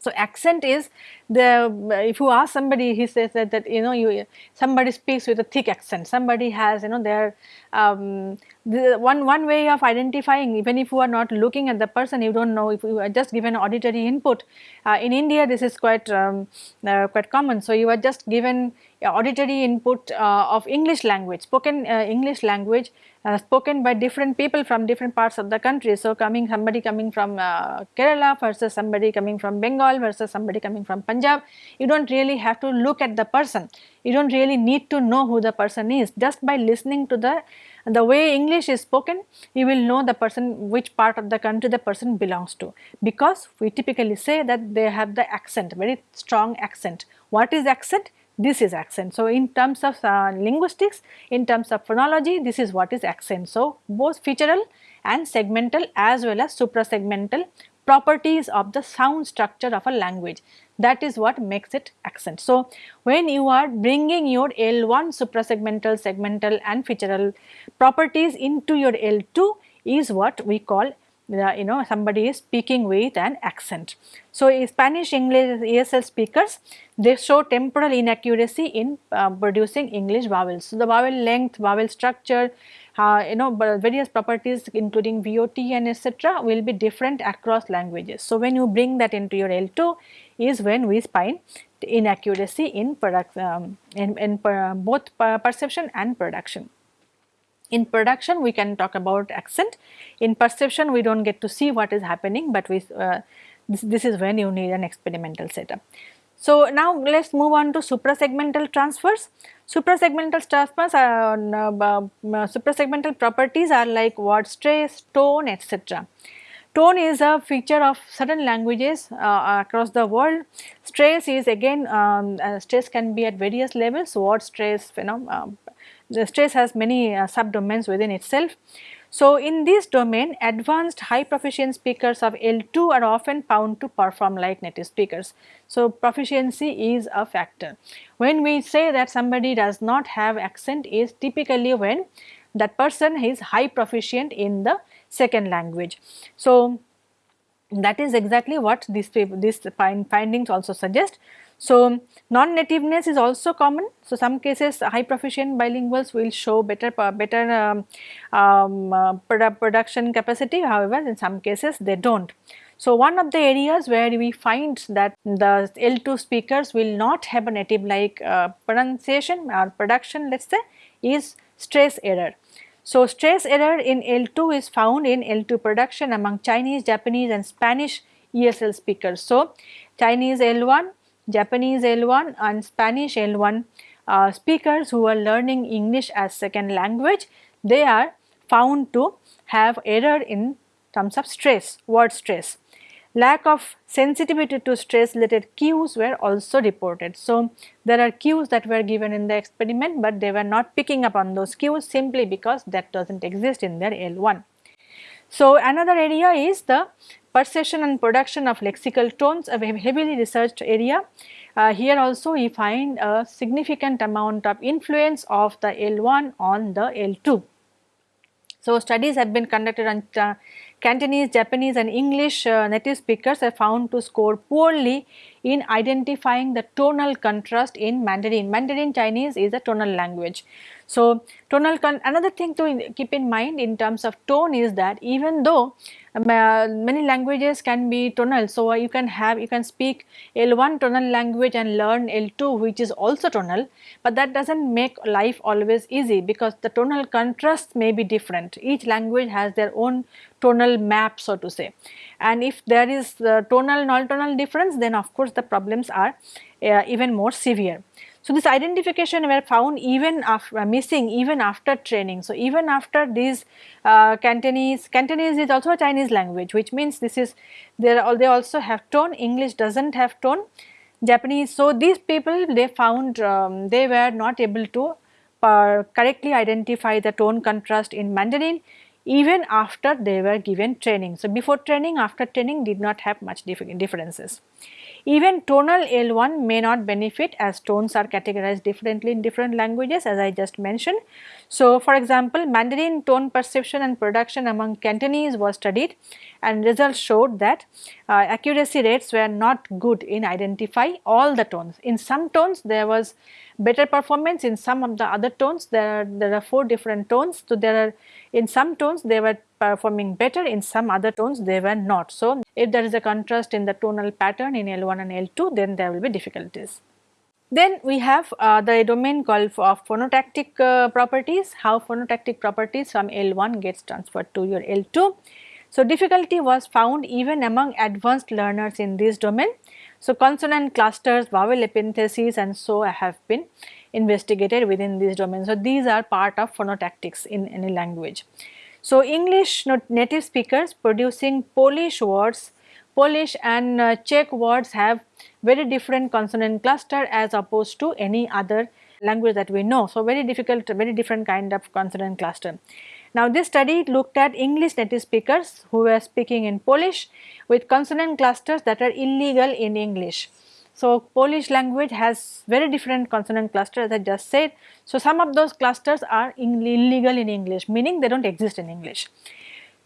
So, accent is the if you ask somebody he says that, that you know you somebody speaks with a thick accent. Somebody has you know their um, the one one way of identifying even if you are not looking at the person you do not know if you are just given auditory input. Uh, in India this is quite um, uh, quite common. So you are just given auditory input uh, of English language spoken uh, English language uh, spoken by different people from different parts of the country. So, coming somebody coming from uh, Kerala versus somebody coming from Bengal versus somebody coming from Punjab, you do not really have to look at the person, you do not really need to know who the person is just by listening to the the way English is spoken you will know the person which part of the country the person belongs to because we typically say that they have the accent very strong accent. What is accent? this is accent. So, in terms of uh, linguistics, in terms of phonology, this is what is accent. So, both featural and segmental as well as suprasegmental properties of the sound structure of a language that is what makes it accent. So, when you are bringing your L1 suprasegmental, segmental and featural properties into your L2 is what we call you know somebody is speaking with an accent. So, Spanish English ESL speakers they show temporal inaccuracy in uh, producing English vowels. So, the vowel length, vowel structure, uh, you know various properties including VOT and etc. will be different across languages. So, when you bring that into your L2 is when we find inaccuracy in product um, in, in per, both perception and production. In production we can talk about accent, in perception we do not get to see what is happening but we uh, this, this is when you need an experimental setup. So, now let us move on to suprasegmental transfers. Suprasegmental transfers are uh, uh, suprasegmental properties are like word stress, tone etc. Tone is a feature of certain languages uh, across the world. Stress is again um, uh, stress can be at various levels word stress you know um, the stress has many uh, subdomains within itself. So, in this domain advanced high proficient speakers of L2 are often found to perform like native speakers. So, proficiency is a factor. When we say that somebody does not have accent is typically when that person is high proficient in the second language. So, that is exactly what these, these findings also suggest. So, non-nativeness is also common. So, some cases high proficient bilinguals will show better better um, um, uh, produ production capacity however, in some cases they do not. So, one of the areas where we find that the L2 speakers will not have a native like uh, pronunciation or production let us say is stress error. So, stress error in L2 is found in L2 production among Chinese, Japanese and Spanish ESL speakers. So, Chinese L1 Japanese L1 and Spanish L1 uh, speakers who are learning English as second language, they are found to have error in terms of stress, word stress. lack of sensitivity to stress related cues were also reported. So, there are cues that were given in the experiment, but they were not picking up on those cues simply because that does not exist in their L1. So, another area is the perception and production of lexical tones a heavily researched area. Uh, here also we find a significant amount of influence of the L1 on the L2. So, studies have been conducted on uh, Cantonese, Japanese and English uh, native speakers are found to score poorly in identifying the tonal contrast in Mandarin. Mandarin Chinese is a tonal language. So, tonal another thing to keep in mind in terms of tone is that even though many languages can be tonal. So, uh, you can have you can speak L1 tonal language and learn L2 which is also tonal, but that does not make life always easy because the tonal contrasts may be different. Each language has their own tonal map so to say and if there is uh, tonal non-tonal difference then of course the problems are uh, even more severe. So, this identification were found even after uh, missing even after training. So, even after these uh, Cantonese, Cantonese is also a Chinese language which means this is there they also have tone, English does not have tone, Japanese. So, these people they found um, they were not able to uh, correctly identify the tone contrast in Mandarin even after they were given training. So, before training after training did not have much differences. Even tonal L1 may not benefit as tones are categorized differently in different languages as I just mentioned. So, for example, Mandarin tone perception and production among Cantonese was studied and results showed that uh, accuracy rates were not good in identify all the tones. In some tones there was better performance in some of the other tones there are, there are four different tones. So, there are in some tones there were performing better in some other tones they were not. So, if there is a contrast in the tonal pattern in L1 and L2 then there will be difficulties. Then we have uh, the domain called of phonotactic uh, properties, how phonotactic properties from L1 gets transferred to your L2. So, difficulty was found even among advanced learners in this domain. So, consonant clusters, vowel epentheses and so have been investigated within this domain. So, these are part of phonotactics in any language. So, English native speakers producing Polish words, Polish and uh, Czech words have very different consonant cluster as opposed to any other language that we know. So, very difficult, very different kind of consonant cluster. Now, this study looked at English native speakers who were speaking in Polish with consonant clusters that are illegal in English. So, Polish language has very different consonant clusters as I just said. So, some of those clusters are illegal in English meaning they do not exist in English.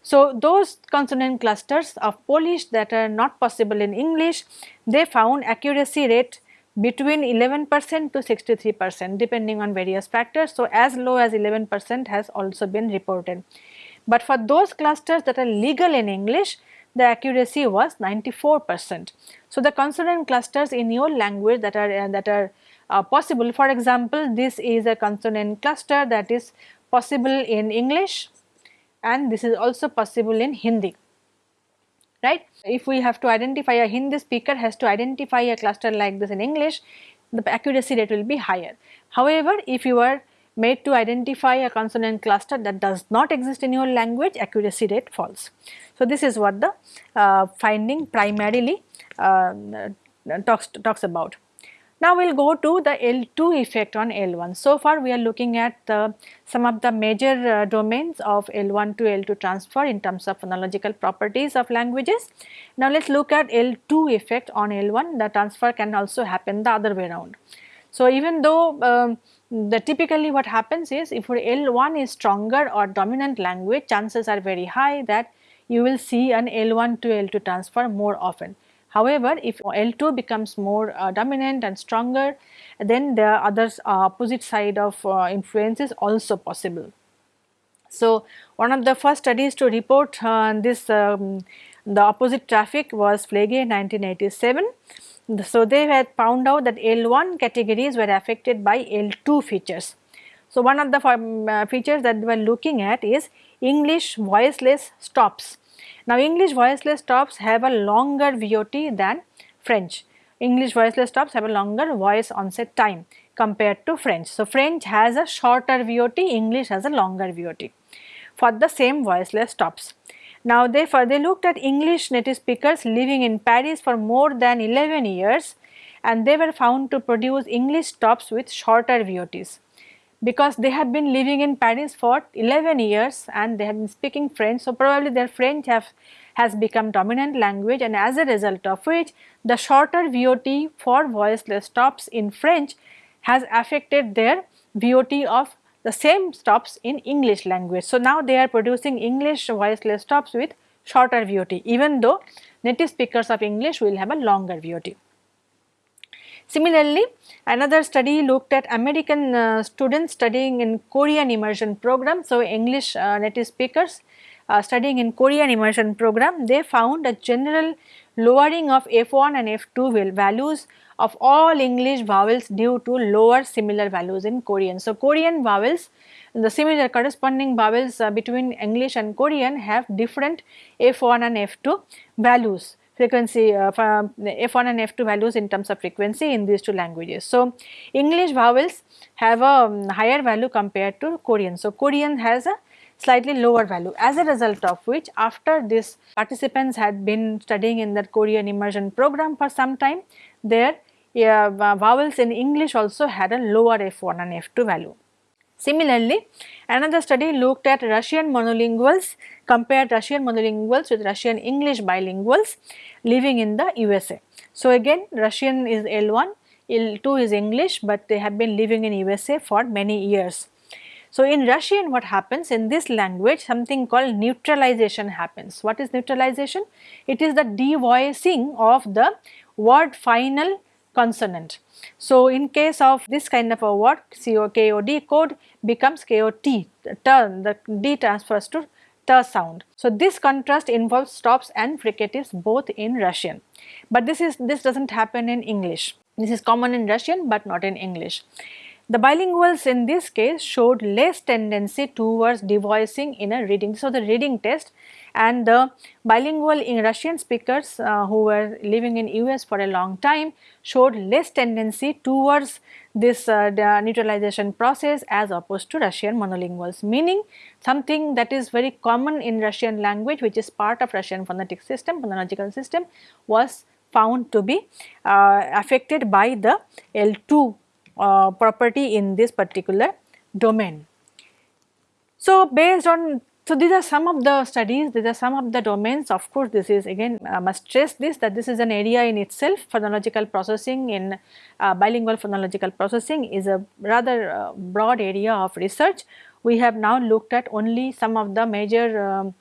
So, those consonant clusters of Polish that are not possible in English, they found accuracy rate between 11 percent to 63 percent depending on various factors. So, as low as 11 percent has also been reported. But for those clusters that are legal in English, the accuracy was 94 percent. So, the consonant clusters in your language that are uh, that are uh, possible for example, this is a consonant cluster that is possible in English and this is also possible in Hindi right. If we have to identify a Hindi speaker has to identify a cluster like this in English the accuracy rate will be higher. However, if you are made to identify a consonant cluster that does not exist in your language accuracy rate falls. So, this is what the uh, finding primarily uh, talks, talks about. Now, we will go to the L2 effect on L1. So far, we are looking at the, some of the major uh, domains of L1 to L2 transfer in terms of phonological properties of languages. Now, let us look at L2 effect on L1, the transfer can also happen the other way around. So, even though um, the typically what happens is if your L1 is stronger or dominant language chances are very high that you will see an L1 to L2 transfer more often. However, if L2 becomes more uh, dominant and stronger then the other uh, opposite side of uh, influence is also possible. So, one of the first studies to report uh, this um, the opposite traffic was Flege in 1987 so, they had found out that L1 categories were affected by L2 features. So, one of the uh, features that we were looking at is English voiceless stops. Now, English voiceless stops have a longer VOT than French. English voiceless stops have a longer voice onset time compared to French. So, French has a shorter VOT, English has a longer VOT for the same voiceless stops. Now therefore they looked at English native speakers living in Paris for more than 11 years and they were found to produce English stops with shorter VOTs because they have been living in Paris for 11 years and they have been speaking French. So, probably their French have, has become dominant language and as a result of which the shorter VOT for voiceless stops in French has affected their VOT of the same stops in English language. So, now they are producing English voiceless stops with shorter VOT even though native speakers of English will have a longer VOT. Similarly, another study looked at American uh, students studying in Korean immersion program. So, English uh, native speakers uh, studying in Korean immersion program, they found a general lowering of F1 and F2 values of all English vowels due to lower similar values in Korean. So, Korean vowels the similar corresponding vowels uh, between English and Korean have different F1 and F2 values frequency uh, F1 and F2 values in terms of frequency in these two languages. So, English vowels have a um, higher value compared to Korean. So, Korean has a slightly lower value as a result of which after this participants had been studying in that Korean immersion program for some time their uh, vowels in English also had a lower F1 and F2 value. Similarly, another study looked at Russian monolinguals, compared Russian monolinguals with Russian English bilinguals living in the USA. So, again Russian is L1, L2 is English, but they have been living in USA for many years. So, in Russian what happens in this language something called neutralization happens. What is neutralization? It is the devoicing of the word final consonant. So, in case of this kind of a word COKOD code becomes KOT, turn the D transfers to T sound. So, this contrast involves stops and fricatives both in Russian, but this is this does not happen in English. This is common in Russian, but not in English. The bilinguals in this case showed less tendency towards devoicing in a reading. So, the reading test and the bilingual in Russian speakers uh, who were living in US for a long time showed less tendency towards this uh, neutralization process as opposed to Russian monolinguals meaning something that is very common in Russian language which is part of Russian phonetic system phonological system was found to be uh, affected by the L2 uh, property in this particular domain. So, based on so, these are some of the studies, these are some of the domains of course, this is again I must stress this that this is an area in itself phonological processing in uh, bilingual phonological processing is a rather uh, broad area of research. We have now looked at only some of the major um,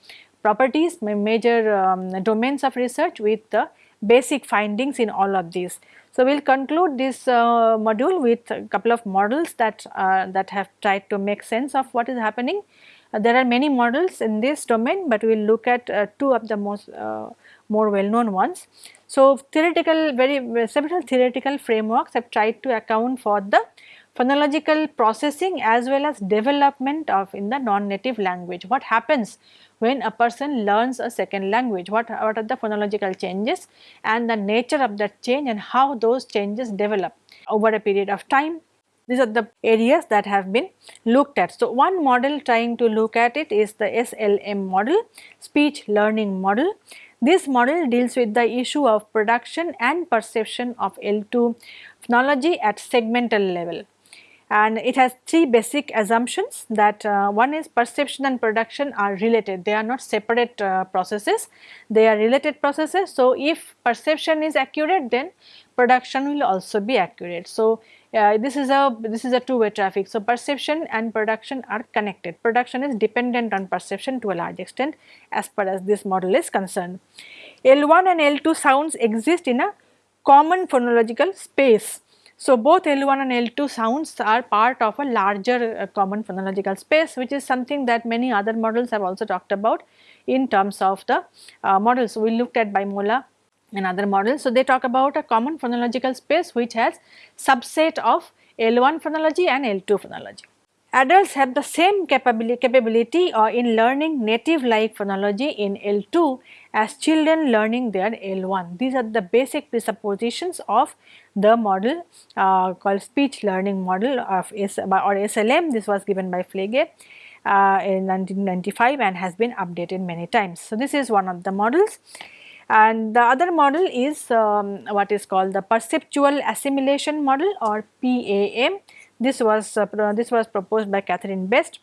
properties, major um, domains of research with the basic findings in all of these. So, we will conclude this uh, module with a couple of models that, uh, that have tried to make sense of what is happening uh, there are many models in this domain, but we will look at uh, two of the most uh, more well known ones. So, theoretical very several theoretical frameworks have tried to account for the phonological processing as well as development of in the non-native language. What happens when a person learns a second language, what, what are the phonological changes and the nature of that change and how those changes develop over a period of time these are the areas that have been looked at. So, one model trying to look at it is the SLM model, speech learning model. This model deals with the issue of production and perception of L2 phonology at segmental level and it has three basic assumptions that uh, one is perception and production are related they are not separate uh, processes they are related processes so if perception is accurate then production will also be accurate so uh, this is a this is a two way traffic. So, perception and production are connected. Production is dependent on perception to a large extent as far as this model is concerned. L1 and L2 sounds exist in a common phonological space. So, both L1 and L2 sounds are part of a larger uh, common phonological space which is something that many other models have also talked about in terms of the uh, models. We looked at Bimola another models. So, they talk about a common phonological space which has subset of L1 phonology and L2 phonology. Adults have the same capability, capability uh, in learning native like phonology in L2 as children learning their L1. These are the basic presuppositions of the model uh, called speech learning model of S or SLM. This was given by Flege uh, in 1995 and has been updated many times. So, this is one of the models and the other model is um, what is called the perceptual assimilation model or PAM. This was uh, this was proposed by Catherine Best.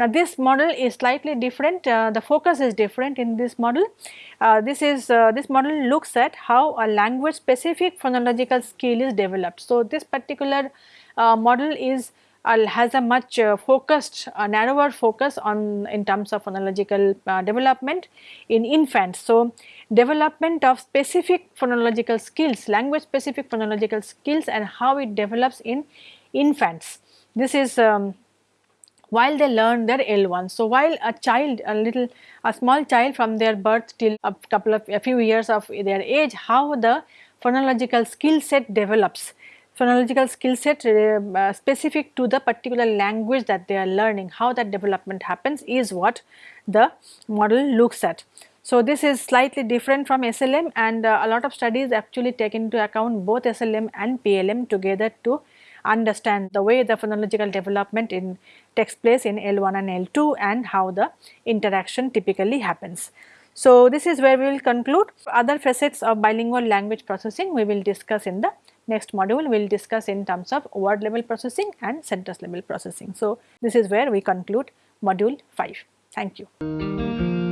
Now this model is slightly different, uh, the focus is different in this model. Uh, this is uh, this model looks at how a language specific phonological skill is developed. So this particular uh, model is uh, has a much focused narrower focus on in terms of phonological development in infants. So development of specific phonological skills, language specific phonological skills and how it develops in infants. This is um, while they learn their L1. So, while a child, a little, a small child from their birth till a couple of, a few years of their age, how the phonological skill set develops, phonological skill set uh, uh, specific to the particular language that they are learning, how that development happens is what the model looks at. So, this is slightly different from SLM and uh, a lot of studies actually take into account both SLM and PLM together to understand the way the phonological development in takes place in L1 and L2 and how the interaction typically happens. So, this is where we will conclude. Other facets of bilingual language processing we will discuss in the next module. We will discuss in terms of word level processing and sentence level processing. So, this is where we conclude module 5. Thank you.